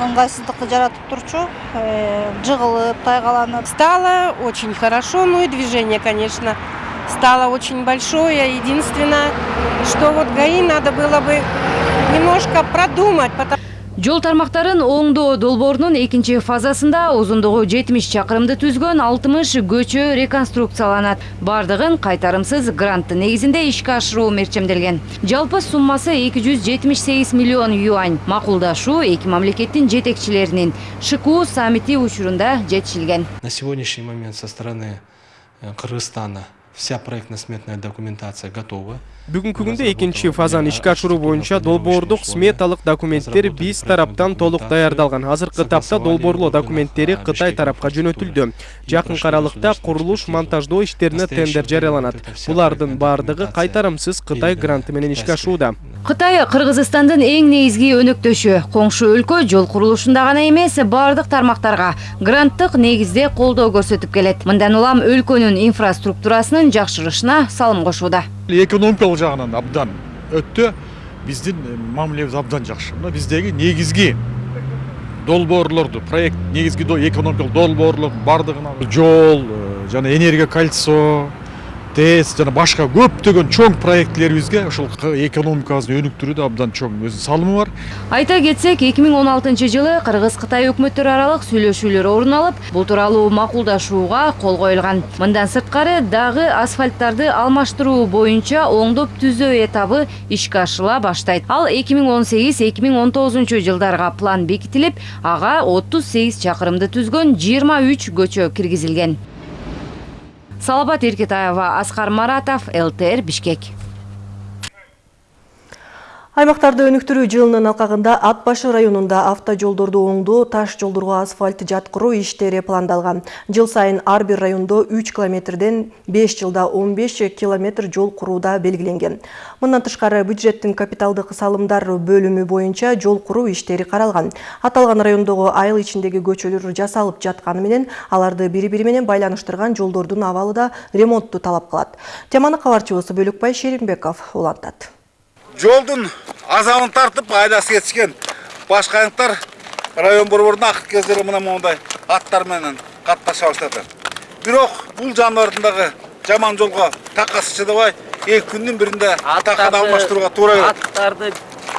ыңгайсыздыкты жаратып турчу, жыгылып, тайгаланып.
Стало очень хорошо, ну и движение, конечно, стало очень большое. Единственное, что вот ГАИ надо было бы немножко продумать, потому
жол тармактарын оңдоо долбоорунун экинчи фазасында узундугу жетимиш чакырымды түзгөн алтымыш көчө реконструкцияланат. Баардыгын кайтарымсыз гранттын негизинде ишке ашыруу мерчемделген. Жалпы суммасы эки жүз жетимиш сегиз миллион юань. Макулдашуу эки мамлекеттин жетекчилеринин. Шку саммити учурунда жетишилген.
На сегодняшний момент со стороны э, Кыргызстана вся проектно-сметная документация готова.
бүгүнкү күндө экинчи фазаны ишке ашыруу боюнча долбоордук сметалык документтер биз тараптан толук даярдалган азыркы тапта долбоорлоо документтери кытай тарапка жөнөтүлдү. жакынкы аралыкта курулуш монтаждоо иштерине тендер жарыяланат булардын баардыгы кайтарымсыз кытай гранты менен ишке ашууда.
Кытай кыргызстандын эң негизги өнөктөшү коңшу өлкө жол курулушунда гана эмес баардык тармактарга гранттык негизде колдоо көрсөтүп келет. Мындан улам өлкөнүн инфраструктурасынын жакшырышына салым кошууда
экономикалык жагынан абдан өтө биздин мамилебиз абдан жакшы мына биздеги негизги долбоорлорду проект негизги экономикалык долбоорлордун баардыгына жол жана энергия кольцо тэс жана башка көптөгөн чоң проектилерибизге ушул экономикабызды өнүктүрүүдө абдан чоң өзүнүн салымы бар.
Айта кетсек эки миң он алтынчы жылы кыргыз кытай өкмөттөрү аралык сүйлөшүүлөр орун алып бул тууралуу макулдашууга кол коюлган мындан сырткары дагы асфальттарды алмаштыруу боюнча оңдоп түзөө этабы ишке ашырыла баштайт ал эки миң он сегиз эки миң он тогузунчу жылдарга план бекитилип ага отуз сегиз чакырымды түзгөн жыйырма үч көчө киргизилген салабат эркетаева аскар маратов лтр бишкек.
Аймақтарды өнүктүрүү жылынын алкагында Ат башы районунда автожолдорду оңдоо, таш жолдорго асфальт жаткыруу иштери пландалган. Жыл сайын ар бир райондо 3 километрден 5 жылда 15 километр жол курууда белгиленген. Мындан тышкары бюджеттин капиталдык салымдар бөлүмү боюнча жол куруу иштери каралган. Аталган райондогу айыл ичиндеги көчөлөр жасалып жатканы менен аларды бири-бири менен байланыштырган жолдордун абалы да ремонтту талап кылат. Теманы кабарчыбыз Бөлөкбай Шеримбеков улантат.
Жолдун азабын тартып айласы кетишкен башкайыңтар район борборунда акыркы кездери мына аттар менен катташа баштады бирок бул жаныбардын дагы жаман жолго такасы чыдабай эки күндүн биринде таканы алмаштырууга туура келет.
аттарды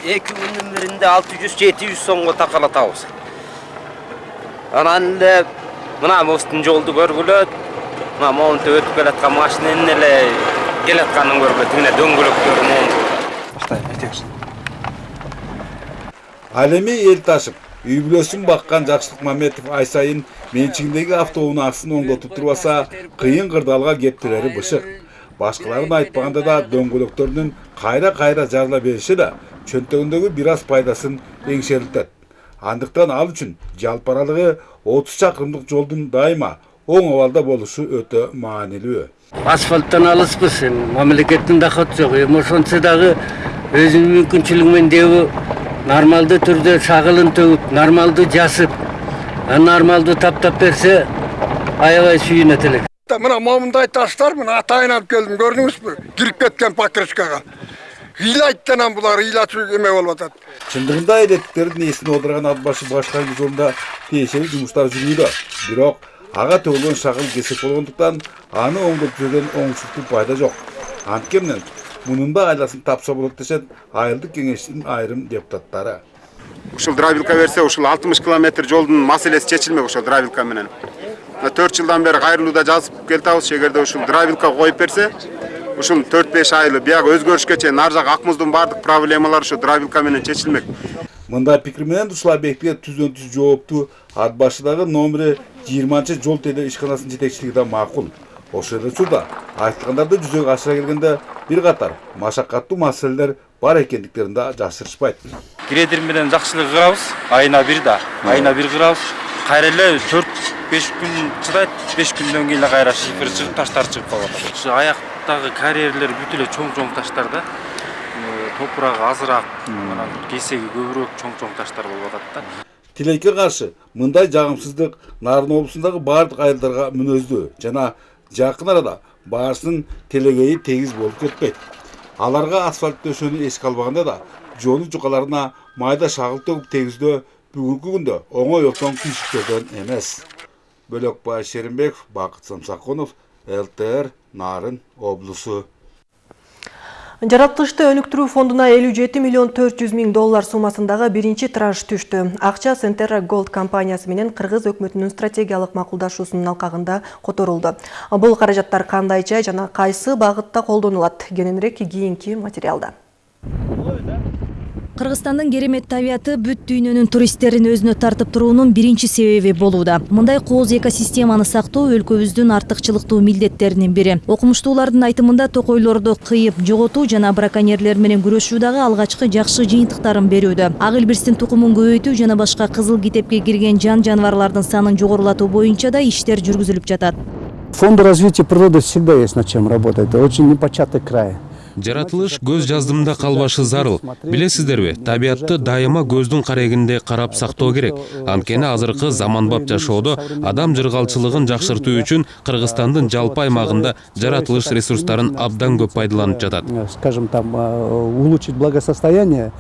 эки күндүн биринде алты жүз жети жүз сомго такалатабыз. Анан эле мына мосттун жолду көргүлө мына моунтип өтүп келаткан машинанын эле келатканын көргүлө тигине дөңгөлөктөрү моун
ал эми эл ташып үй бүлөсүн баккан жакшылык маметов ай сайын менчигиндеги автоунаа акысын оңдотуп турбаса кыйын кырдаалга кептирери бышык башкаларын айтпаганда да дөңгөлөктөрүнүн кайра кайра жарыла бериши да чөнтөгүндөгү бир аз пайдасын эңшерилтет андыктан ал үчүн жалпы аралыгы отуз чакырымдык жолдун дайыма оң абалда болушу өтө маанилүү
асфальттан алыспыз эми мамлекеттин доход жок эми ошентсе дагы өзүнүн мүмкүнчүлүгү менен дебі нормалдуу түрдө шагылын төгүп нормалдуу жасып нормалдуу таптап берсе аябай сүйүнөт элек
мына момундай таштар мына атайын алып келдим көрдүңүзбү кирип кеткен покрышкага ыйлайт анан булар ыйлачу эме болуп атат
чындыгында электиктердин ээсин олдурган ат башы башкаруу жолунда тиешелүү жумуштар жүрүүдө бирок ага төгүлгөн шагыл кесек болгондуктан аны оңдоп жүргөн оңушуктуу пайда жок анткени мунун да айласын тапса болот дешет айылдык кеңештин айрым депутаттары
ушул дробилка берсе ушул алтымыш километр жолдун маселеси чечилмек ошол дробилка менен төрт жылдан бери кайрылууда жазып келатабыз эгерде ушул дробилка коюп берсе ушул төрт беш айлы биягы өзгөрүшкө чейин ар жак ак муздун баардык проблемалары ушул дробилка менен чечилмек
мындай пикир менен ушул объектиге түздөн түз жооптуу ат башыдагы номери жыйырманчы жол тейлөө ишканасынын жетекчилиги да макул ошол эле учурда айтылгандарды жүзөгө ашыра келгенде бир катар машакаттуу маселелер бар экендиктерин да жашырышпайт
грейдер менен жакшылык кырабыз. Айына бир да. Айына бир кырабыз. Кайра эле төрт беш күн чыдайт. Беш күндөн кийин эле кайра шифер чыгып таштар чыгып калып атат ушу аяктагы карьерлер бүт эле чоң чоң таштар да. Топурагы азыраак анан кесеги көбүрөөк чоң чоң таштар болуп атат да.
Тилекке каршы мындай жагымсыздык нарын облусундагы баардык айылдарга мүнөздүү жана жакын арада баарысынын телегейи тегиз болуп кетпейт аларга асфальт төшөөнү эске албаганда да жолу жукаларына майда шагыл төгүп тегиздөө бүгүнкү күндө оңой отон күйшүктөрдөн эмес бөлөкбай шеримбеков бакыт самсакунов лтр нарын облусу
Жаратылышты өнүктүрүү фондуна 57 миллион 400 миң доллар суммасындагы биринчи транш түштү. Акча Сентерра Gold компаниясы менен Кыргыз өкмөтүнүн стратегиялык макулдашуусунун алкагында которулду. Бул каражаттар кандайча жана кайсы багытта колдонулат? Кененирээк кийинки материалда.
Кыргызстандын керемет табияты бүт дүйнөнүн туристтерин өзүнө тартып туруунун биринчи себеби болууда. Мындай кооз экосистеманы сактоо өлкөбүздүн артыкчылыктуу милдеттеринин бири. Окумуштуулардын айтымында токойлорду кыйып, жоготуу жана браконьерлер менен күрөшүү дагы алгачкы жакшы жыйынтыктарын берүүдө. Ак илбирстин тукумун көбөйтүү жана башка кызыл китепке кирген жан жаныбарлардын санын жогорулатуу боюнча да иштер жүргүзүлүп жатат.
Фонд развития природы всегда есть над чем работать. Это очень непочатый край.
Жаратылыш көз жаздымда калбашы зарыл. Билесиздерби табиятты дайыма көздүн карегинде карап сактоо керек. Анткени азыркы заманбап жашоодо адам жыргалчылыгын жакшыртуу үчүн кыргызстандын жалпы аймагында жаратылыш ресурстарын абдан көп пайдаланып жатат
Скажем там, улучшить благосостояние.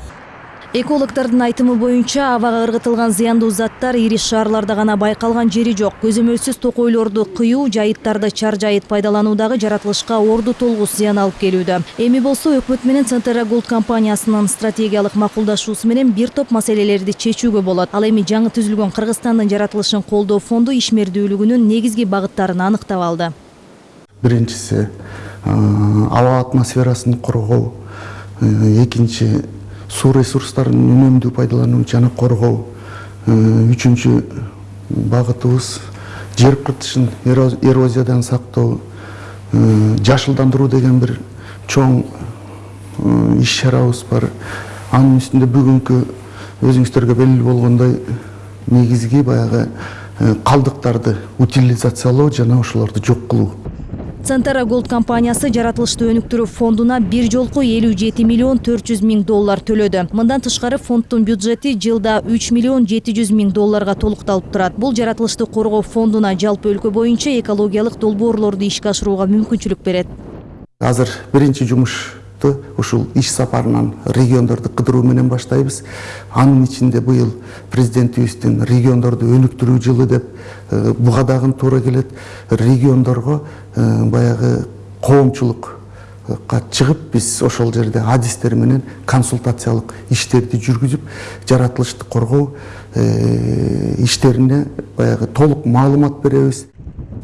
Экологдордун айтымы боюнча абага ыргытылган зыяндуу заттар ири шаарларда гана байкалган жери жок. Көзөмөлсүз токойлорду кыюу, жайыттарды чар жайыт пайдалануу дагы жаратылышка орду толгус зыян алып келүүдө. Эми болсо өкмөт менен Центра Gold компаниясынын стратегиялык макулдашуусу менен бир топ маселелерди чечүүгө болот. Ал эми жаңы түзүлгөн Кыргызстандын жаратылышын колдоо фонду ишмердүүлүгүнүн негизги багыттарын аныктап алды.
биринчиси аба атмосферасын коргоо экинчи суу ресурстарын үнөмдүү пайдалануу жана коргоо үчүнчү багытыбыз жер кыртышын эрозиядан сактоо жашылдандыруу деген бир чоң иш чарабыз бар. Анын үстүндө бүгүнкү өзүңүздөргө белгилүү болгондой негизги баягы калдыктарды утилизациялоо жана ошолорду жок кылуу
Центра Gold компаниясы жаратылышты өнүктүрүү фондуна бир жолку 57 миллион 400 миң доллар төлөдү. Мындан тышкары фонддун бюджети жылда 3 миллион 700 миң долларга толукталып турат. Бул жаратылышты коргоо фондуна жалпы өлкө боюнча экологиялык долбоорлорду ишке ашырууга мүмкүнчүлүк берет.
азыр биринчи жумушту ушул иш сапарынан региондорду кыдыруу менен баштайбыз. Анын ичинде быйыл президентибиздин региондорду өнүктүрүү жылы деп буга дагы туура келет. Региондорго баягы коомчулукка чыгып биз ошол жерде адистер менен консультациялык иштерди жүргүзүп жаратылышты коргоо иштерине баягы толук маалымат беребиз.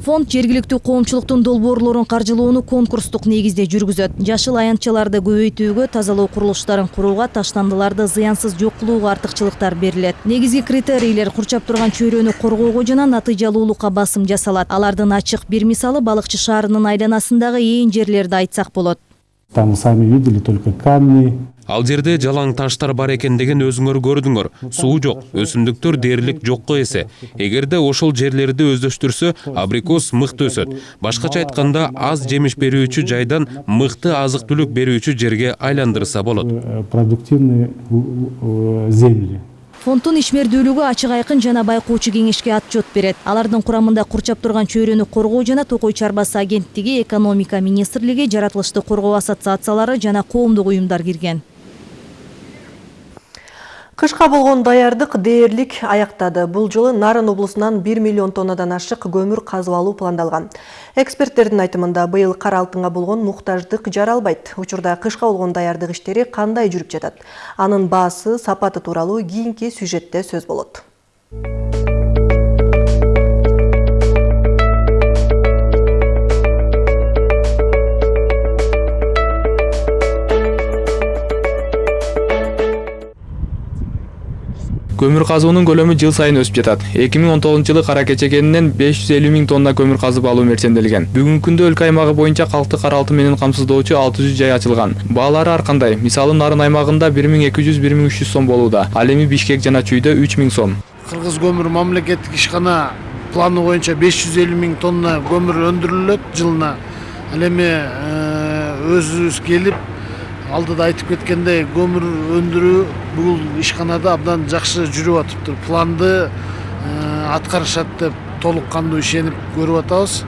Фонд жергиликтүү коомчулуктун долбоорлорун каржылоону конкурстук негизде жүргүзөт. Жашыл аянтчаларды көбөйтүүгө, тазалоо курулуштарын курууга, таштандыларды зыянсыз жок кылууга артыкчылыктар берилет. Негизги критерийлер курчап турган чөйрөнү коргоого жана натыйжалуулукка басым жасалат. Алардын ачык бир мисалы балыкчы шаарынын айланасындагы ээн жерлерди айтсак болот.
Там сами видели только камни,
ал жерде жалаң таштар бар экендигин өзүңөр көрдүңөр суу жок өсүмдүктөр дээрлик жокко эсе эгерде ошол жерлерди өздөштүрсө абрикос мыкты өсөт башкача айтканда аз жемиш берүүчү жайдан мыкты азык түлүк берүүчү жерге айландырса болот
продуктивные земли.
Фонддун ишмердүүлүгү ачык айкын жана байкоочу кеңешке отчет берет. Алардын курамында курчап турган чөйрөнү коргоо жана токой чарбасы агенттиги, экономика министрлиги, жаратылышты коргоо ассоциациялары жана коомдук уюмдар кирген.
Кышка болгон даярдык дээрлик аяктады. Бул жылы Нарын облусунан 1 миллион тоннадан ашык көмүр казып алуу пландалган. Эксперттердин айтымында быйыл кара алтынга болгон муктаждык жаралбайт. Учурда кышка болгон даярдык иштери кандай жүрүп жатат? Анын баасы, сапаты тууралуу кийинки сюжетте сөз болот.
Көмүр казуунун көлөмү жыл сайын миң он тогузунчу жылы жүз элүү миң тонна көмүр казып алуу мерченделген бүгүнкү күндө өлкө аймагы боюнча калкты кара алтын менен алты жүз жай ачылган баалары ар кандай мисалы нарын үч жүз сом болууда ал эми бишкек жана чүйдө үч миң сом.
Кыргыз көмүр мамлекеттик ишкана планы жүз элүү миң тонна көмүр өндүрүлөт жылына. Ал келип алдыда айтып кеткендей көмүр өндүрүү бул ишканада абдан жакшы жүрүп атыптыр планды аткарышат деп толук кандуу ишенип көрүп атабыз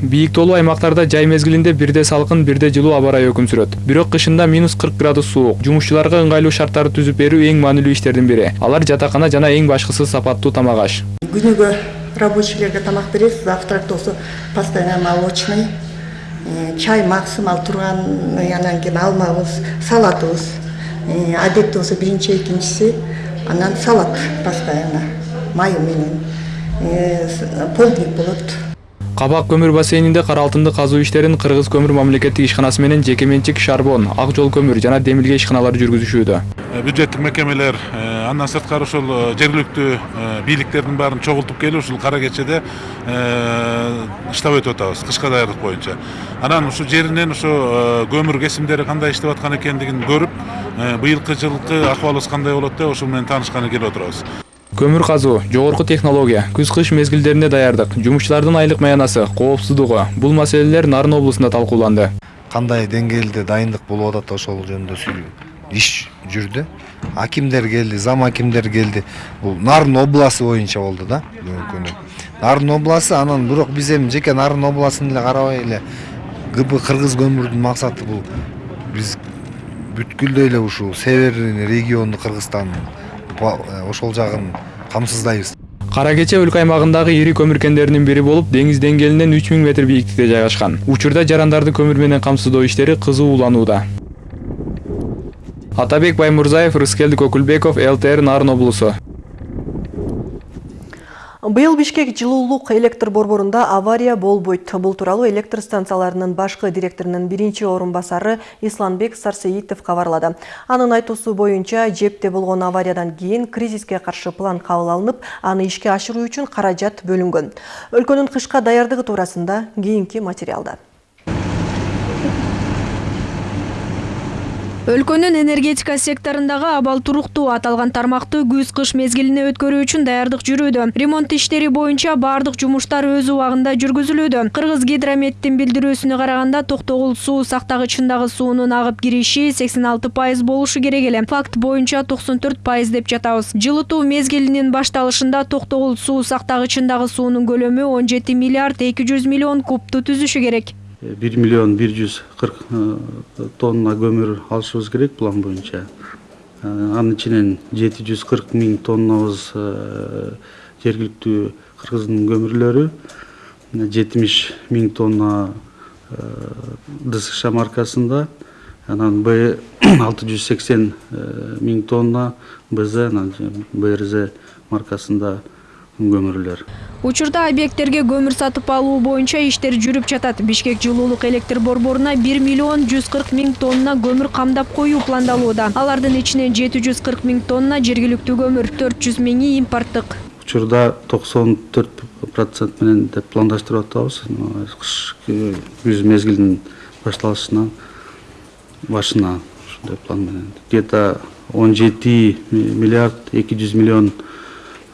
бийик тоолуу аймактарда жай мезгилинде бирде салкын бирде жылуу аба ырайы өкүм сүрөт бирок кышында минус кырк градус суук жумушчуларга ыңгайлуу шарттарды түзүп берүү эң маанилүү иштердин бири. Алар жатакана жана эң башкысы сапаттуу тамак аш.
Күнүгө рабочийлерге тамак беребиз завтрак болсо постоянно молочный.
Чай максимал турган анан кийин алмабыз салатыбыз адетте болсо биринчи экинчиси анан салат постоянно майы менен. Полдник болот
кабак көмүр бассейнинде кара алтынды казуу иштерин кыргыз көмүр мамлекеттик ишканасы менен жеке менчик шарбон ак жол көмүр жана демилге ишканалары жүргүзүшүүдө
бюджеттик мекемелер андан сырткары ошол жергиликтүү бийликтердин баарын чогултуп келип ушул кара кечеде иштеп өтүп атабыз кышка даярдык боюнча анан ушул жеринен ошо көмүр кесимдери кандай иштеп аткан экендигин көрүп быйылкы жылкы акыбалыбыз кандай болот деп ошол менен таанышканы келип отурабыз
көмүр казуу жогорку технология күз кыш мезгилдерине даярдык жумушчулардын айлык маянасы коопсуздугу бул маселелер нарын облусунда талкууланды
кандай деңгээлде дайындык болуп атат ошол жөнүндө иш жүрдү акимдер келди зам акимдер келди бул нарын обласы боюнча болду да бүгүнкү күнү нарын обласы анан бирок биз эми жеке нарын областын эле карабай эле гб кыргыз көмүрдүн максаты бул. Биз бүткүлдөй эле ушул северный регионду кыргызстан ошол жагын камсыздайбыз.
Кара кече өлкө аймагындагы ири көмүр кендеринин бири болуп деңиз деңгээлинен үч миң метр бийиктикте жайгашкан. Учурда жарандарды көмүр менен камсыздоо иштери кызуу уланууда атабек баймурзаев рыскелдик өкүлбеков лтр нарын облусу
Быйыл Бишкек жылуулук электр борборунда авария болбойт. Бул тууралуу электр станцияларынын башкы директорунун биринчи орун басары Исланбек Сарсеитов кабарлады. Анын айтуусу боюнча жепте болгон авариядан кийин кризиске каршы план кабыл алынып, аны ишке ашыруу үчүн каражат бөлүнгөн. Өлкөнүн кышка даярдыгы туурасында кийинки материалда.
Өлкөнүн энергетика секторундагы абал туруктуу аталган тармакты күз кыш мезгилине өткөрүү үчүн даярдык жүрүүдө. Ремонт иштери боюнча баардык жумуштар өз убагында жүргүзүлүүдө. Кыргыз гидрометтин билдирүүсүнө караганда токтогул суу сактагычындагы суунун агып кириши сексен алты пайыз болушу керек эле. Факт боюнча токсон төрт пайыз деп жатабыз. Жылытуу мезгилинин башталышында токтогул суу сактагычындагы суунун көлөмү он жети миллиард эки жүз миллион кубту түзүшү керек
бир миллион бир жүз кырк тонна көмүр алышыбыз керек план боюнча анын ичинен жети жүз кырк миң тоннабыз жергиликтүү кыргыздын көмүрлөрү жетимиш миң тонна дсш маркасында анан б алты жүз сексен миң тонна бз анан брз маркасында көмүрлөр.
Учурда объекттерге көмүр сатып алуу боюнча иштер жүрүп жатат. Бишкек жылуулук электр борборуна бир миллион жүз кырк миң тонна көмүр камдап коюу пландалууда алардын ичинен жети жүз кырк миң тонна жергиликтүү көмүр төрт жүз миңи импорттук
учурда токсон төрт процент менен деп пландаштырып атабыз. Кыш күз мезгилинин башталышынан башына ушундай план менен. Где то он жети миллиард эки жүз миллион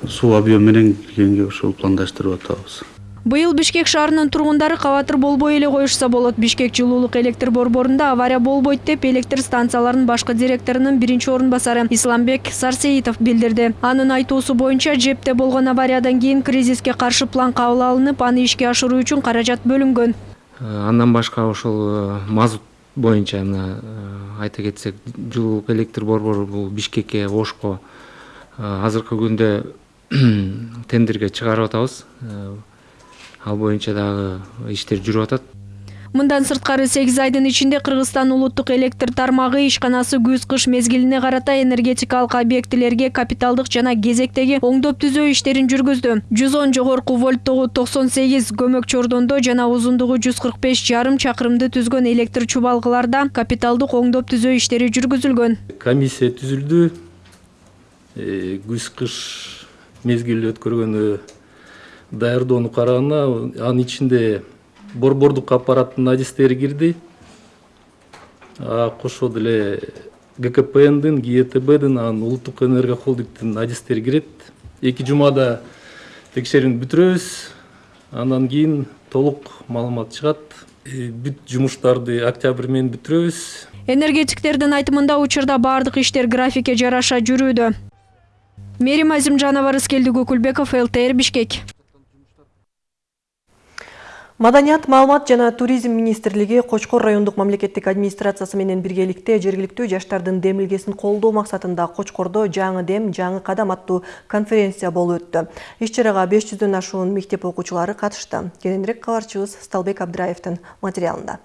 суу объем менен киргенге ошол пландаштырып атабыз.
Быйыл бишкек шаарынын тургундары кабатыр болбой эле коюшса болот. Бишкек жылуулук электр борборунда авария болбойт деп электр станцияларынын башкы директорунун биринчи орун басары исламбек сарсеитов билдирди. Анын айтуусу боюнча жепте болгон авариядан кийин кризиске каршы план кабыл алынып аны ишке ашыруу үчүн каражат бөлүнгөн.
Андан башка ошол мазут боюнча мына айта кетсек жылуулук электр борбору бул бишкекке ошко азыркы күндө тендерге чыгарып атабыз. Ал боюнча дагы иштер жүрүп атат.
Мындан сырткары сегиз айдын ичинде кыргызстан улуттук электр тармагы ишканасы күз кыш мезгилине карата энергетикалык объектилерге капиталдык жана кезектеги оңдоп түзөө иштерин жүргүздү. Жүз он жогорку вольттогу токсон сегиз көмөк чордондо жана узундугу жүз кырк беш жарым чакырымды түзгөн электр чубалгыларда капиталдык оңдоп түзөө иштери жүргүзүлгөн.
Комиссия түзүлдү. Күз кыш мезгил өткөргөнү даярдоону караганда анын ичинде борбордук аппараттын адистери кирди. Кошо деле гкпндин гетбдин анан улуттук энерго холдингдин адистери кирет. Эки жумада текшерүүнү бүтүрөбүз. Андан кийин толук маалымат чыгат. Бүт жумуштарды октябрь менен бүтүрөбүз.
Энергетиктердин айтымында учурда баардык иштер графикке жараша жүрүүдө мээрим азимжанова рыскелдик өкүлбеков лтр бишкек
Маданият, маалымат жана туризм министрлиги Кочкор райондук мамлекеттик администрациясы менен биргеликте жергиликтүү жаштардын демилгесин колдоо максатында Кочкордо жаңы дем, жаңы кадам аттуу конференция болуп өттү. Иш-чарага 500дөн ашуун мектеп окуучулары катышты. Кененирээк кабарчыбыз Сталбек Абдыраевдин материалында.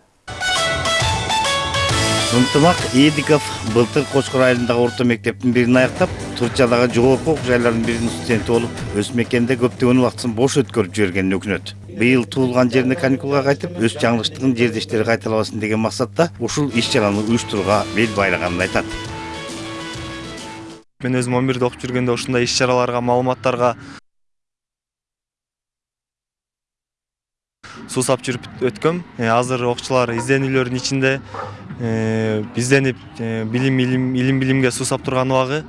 Ынтымак эдиков былтыр кочкор айылындагы орто мектептин бирин аяктап турчадагы жогорку окуу жайлардын биринин студенти болуп өз мекенде көптөгөн убактысын бош өткөрүп жибергенин өкүнөт быйыл туулган жерине каникулга кайтып өз жаңылыштыгын жердештери кайталабасын деген максатта ушул иш чараны уюштурууга бел байлаганын айтат.
Мен өзүм он бирде окуп жүргөндө ушундай иш чараларга маалыматтарга суусап жүрүп өткөм азыр окуучулар изденүүлөрдүн ичинде изденип билим илим илим билимге суусап турган убагы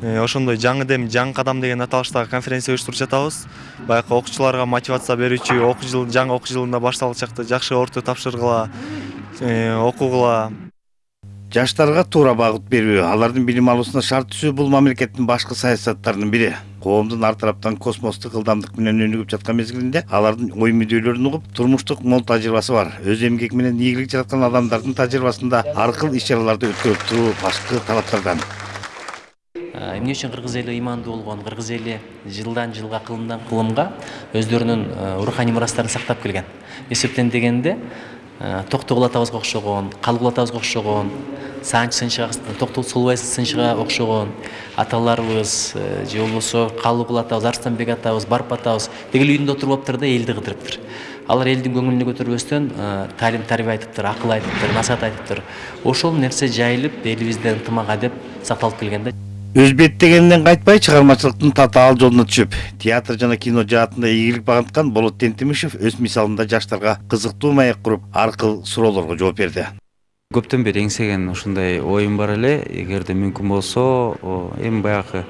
ошондой жаңы дем жаңы кадам деген аталыштагы конференция уюштуруп жатабыз. Баягы окуучуларга мотивация берүүчү окуу жыл жаңы окуу жылында башталган чакта жакшы орто тапшыргыла окугула.
Жаштарга туура багыт берүү алардын билим алуусуна шарт түзүү бул мамлекеттин башкы саясаттарынын бири коомдун ар тараптан космостук ылдамдык менен өнүгүп жаткан мезгилинде алардын ой мүддөөлөрүн угуп турмуштук мол тажрыйбасы бар. Өз эмгеки менен ийгилик жараткан адамдардын тажрыйбасында ар кыл иш чараларды өткөрүп туруу башкы талаптардан
эмне үчүн кыргыз эли ыймандуу болгон? Кыргыз эли жылдан жылга кылымдан кылымга өздөрүнүн руханий мурастарын сактап келген. Эсептен дегенде токтогул атабызга окшогон калыгул атабызга окшогон саанч сынчыга токтогул сынчыга окшогон аталарыбыз же болбосо калыгул атабыз арыстанбек атабыз барп атабыз дегил үйүндө отуруп да элди кыдырыптыр алар элдин көңүлүн көтөрбөстөн таалим тарбия айтыптыр акыл айтыптыр насаат айтыптыр ошол нерсе жайылып элибизде ынтымак адеп сакталып келген да
өз беттегенинен кайтпай чыгармачылыктын татаал жолуна түшүп театр жана кино жаатында ийгилик багынткан болот тентимишев өз мисалында жаштарга кызыктуу маек куруп ар кыл суроолорго жооп берди.
Көптөн бери эңсеген ушундай оюм бар эле. Эгерде мүмкүн болсо эми баягы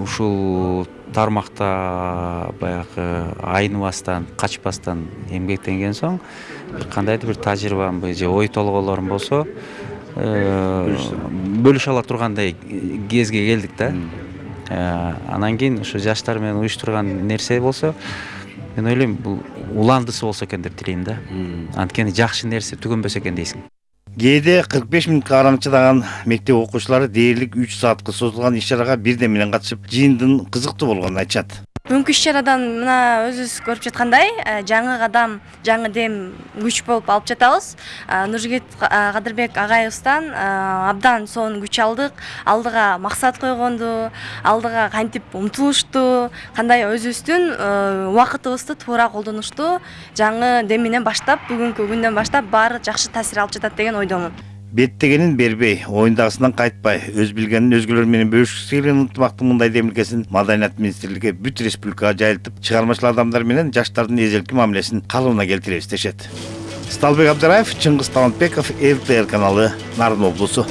ушул тармакта баягы айныбастан качпастан эмгектенген соң кандайдыр бир тажрыйбамбы же ой толгоолорум болсо бөлүшө ала тургандай кезге келдик да анан кийин ушу жаштар менен уюштурган нерсе болсо мен ойлойм бул уландысы болсо экен деп тилейм да. Анткени жакшы нерсе түгөнбөсө экен дейсиң
кээде кырк беш мүнөткө караң чыдаган мектеп окуучулары дээрлик үч саатка созулган иш чарага бирден менен катышып жыйындын кызыктуу болгонун айтышат.
Бүгүнкү иш чарадан мына өзүбүз көрүп жаткандай жаңы кадам жаңы дем күч болуп алып жатабыз. Нуржигит кадырбек агайыбыздан абдан сонун күч алдык. Алдыга максат койгонду алдыга кантип умтулуштуу кандай өзүбүздүн убакытыбызды туура колдонушту жаңы дем менен баштап бүгүнкү күндөн баштап баары жакшы таасир алып жатат деген ойдомун
беттегенин бербей оюндагысынан кайтпай өз билгенин өзгөлөр менен бөлүшкүсү келген ынтымактын мындай демилгесин маданият министрлиги бүт республикага жайылтып чыгармачыл адамдар менен жаштардын эзелки мамилесин калыбына келтиребиз дешет сталбек абдыраев чыңгыз талантбеков лтр каналы нарын облусу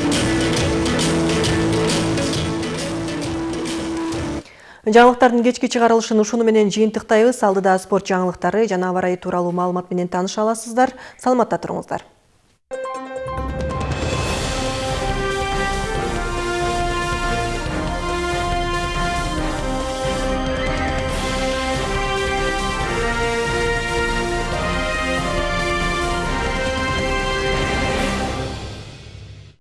жаңылыктардын кечки чыгарылышын ушуну менен жыйынтыктайбыз алдыда спорт жаңылыктары жана аба ырайы тууралуу маалымат менен тааныша аласыздар. Саламатта туруңуздар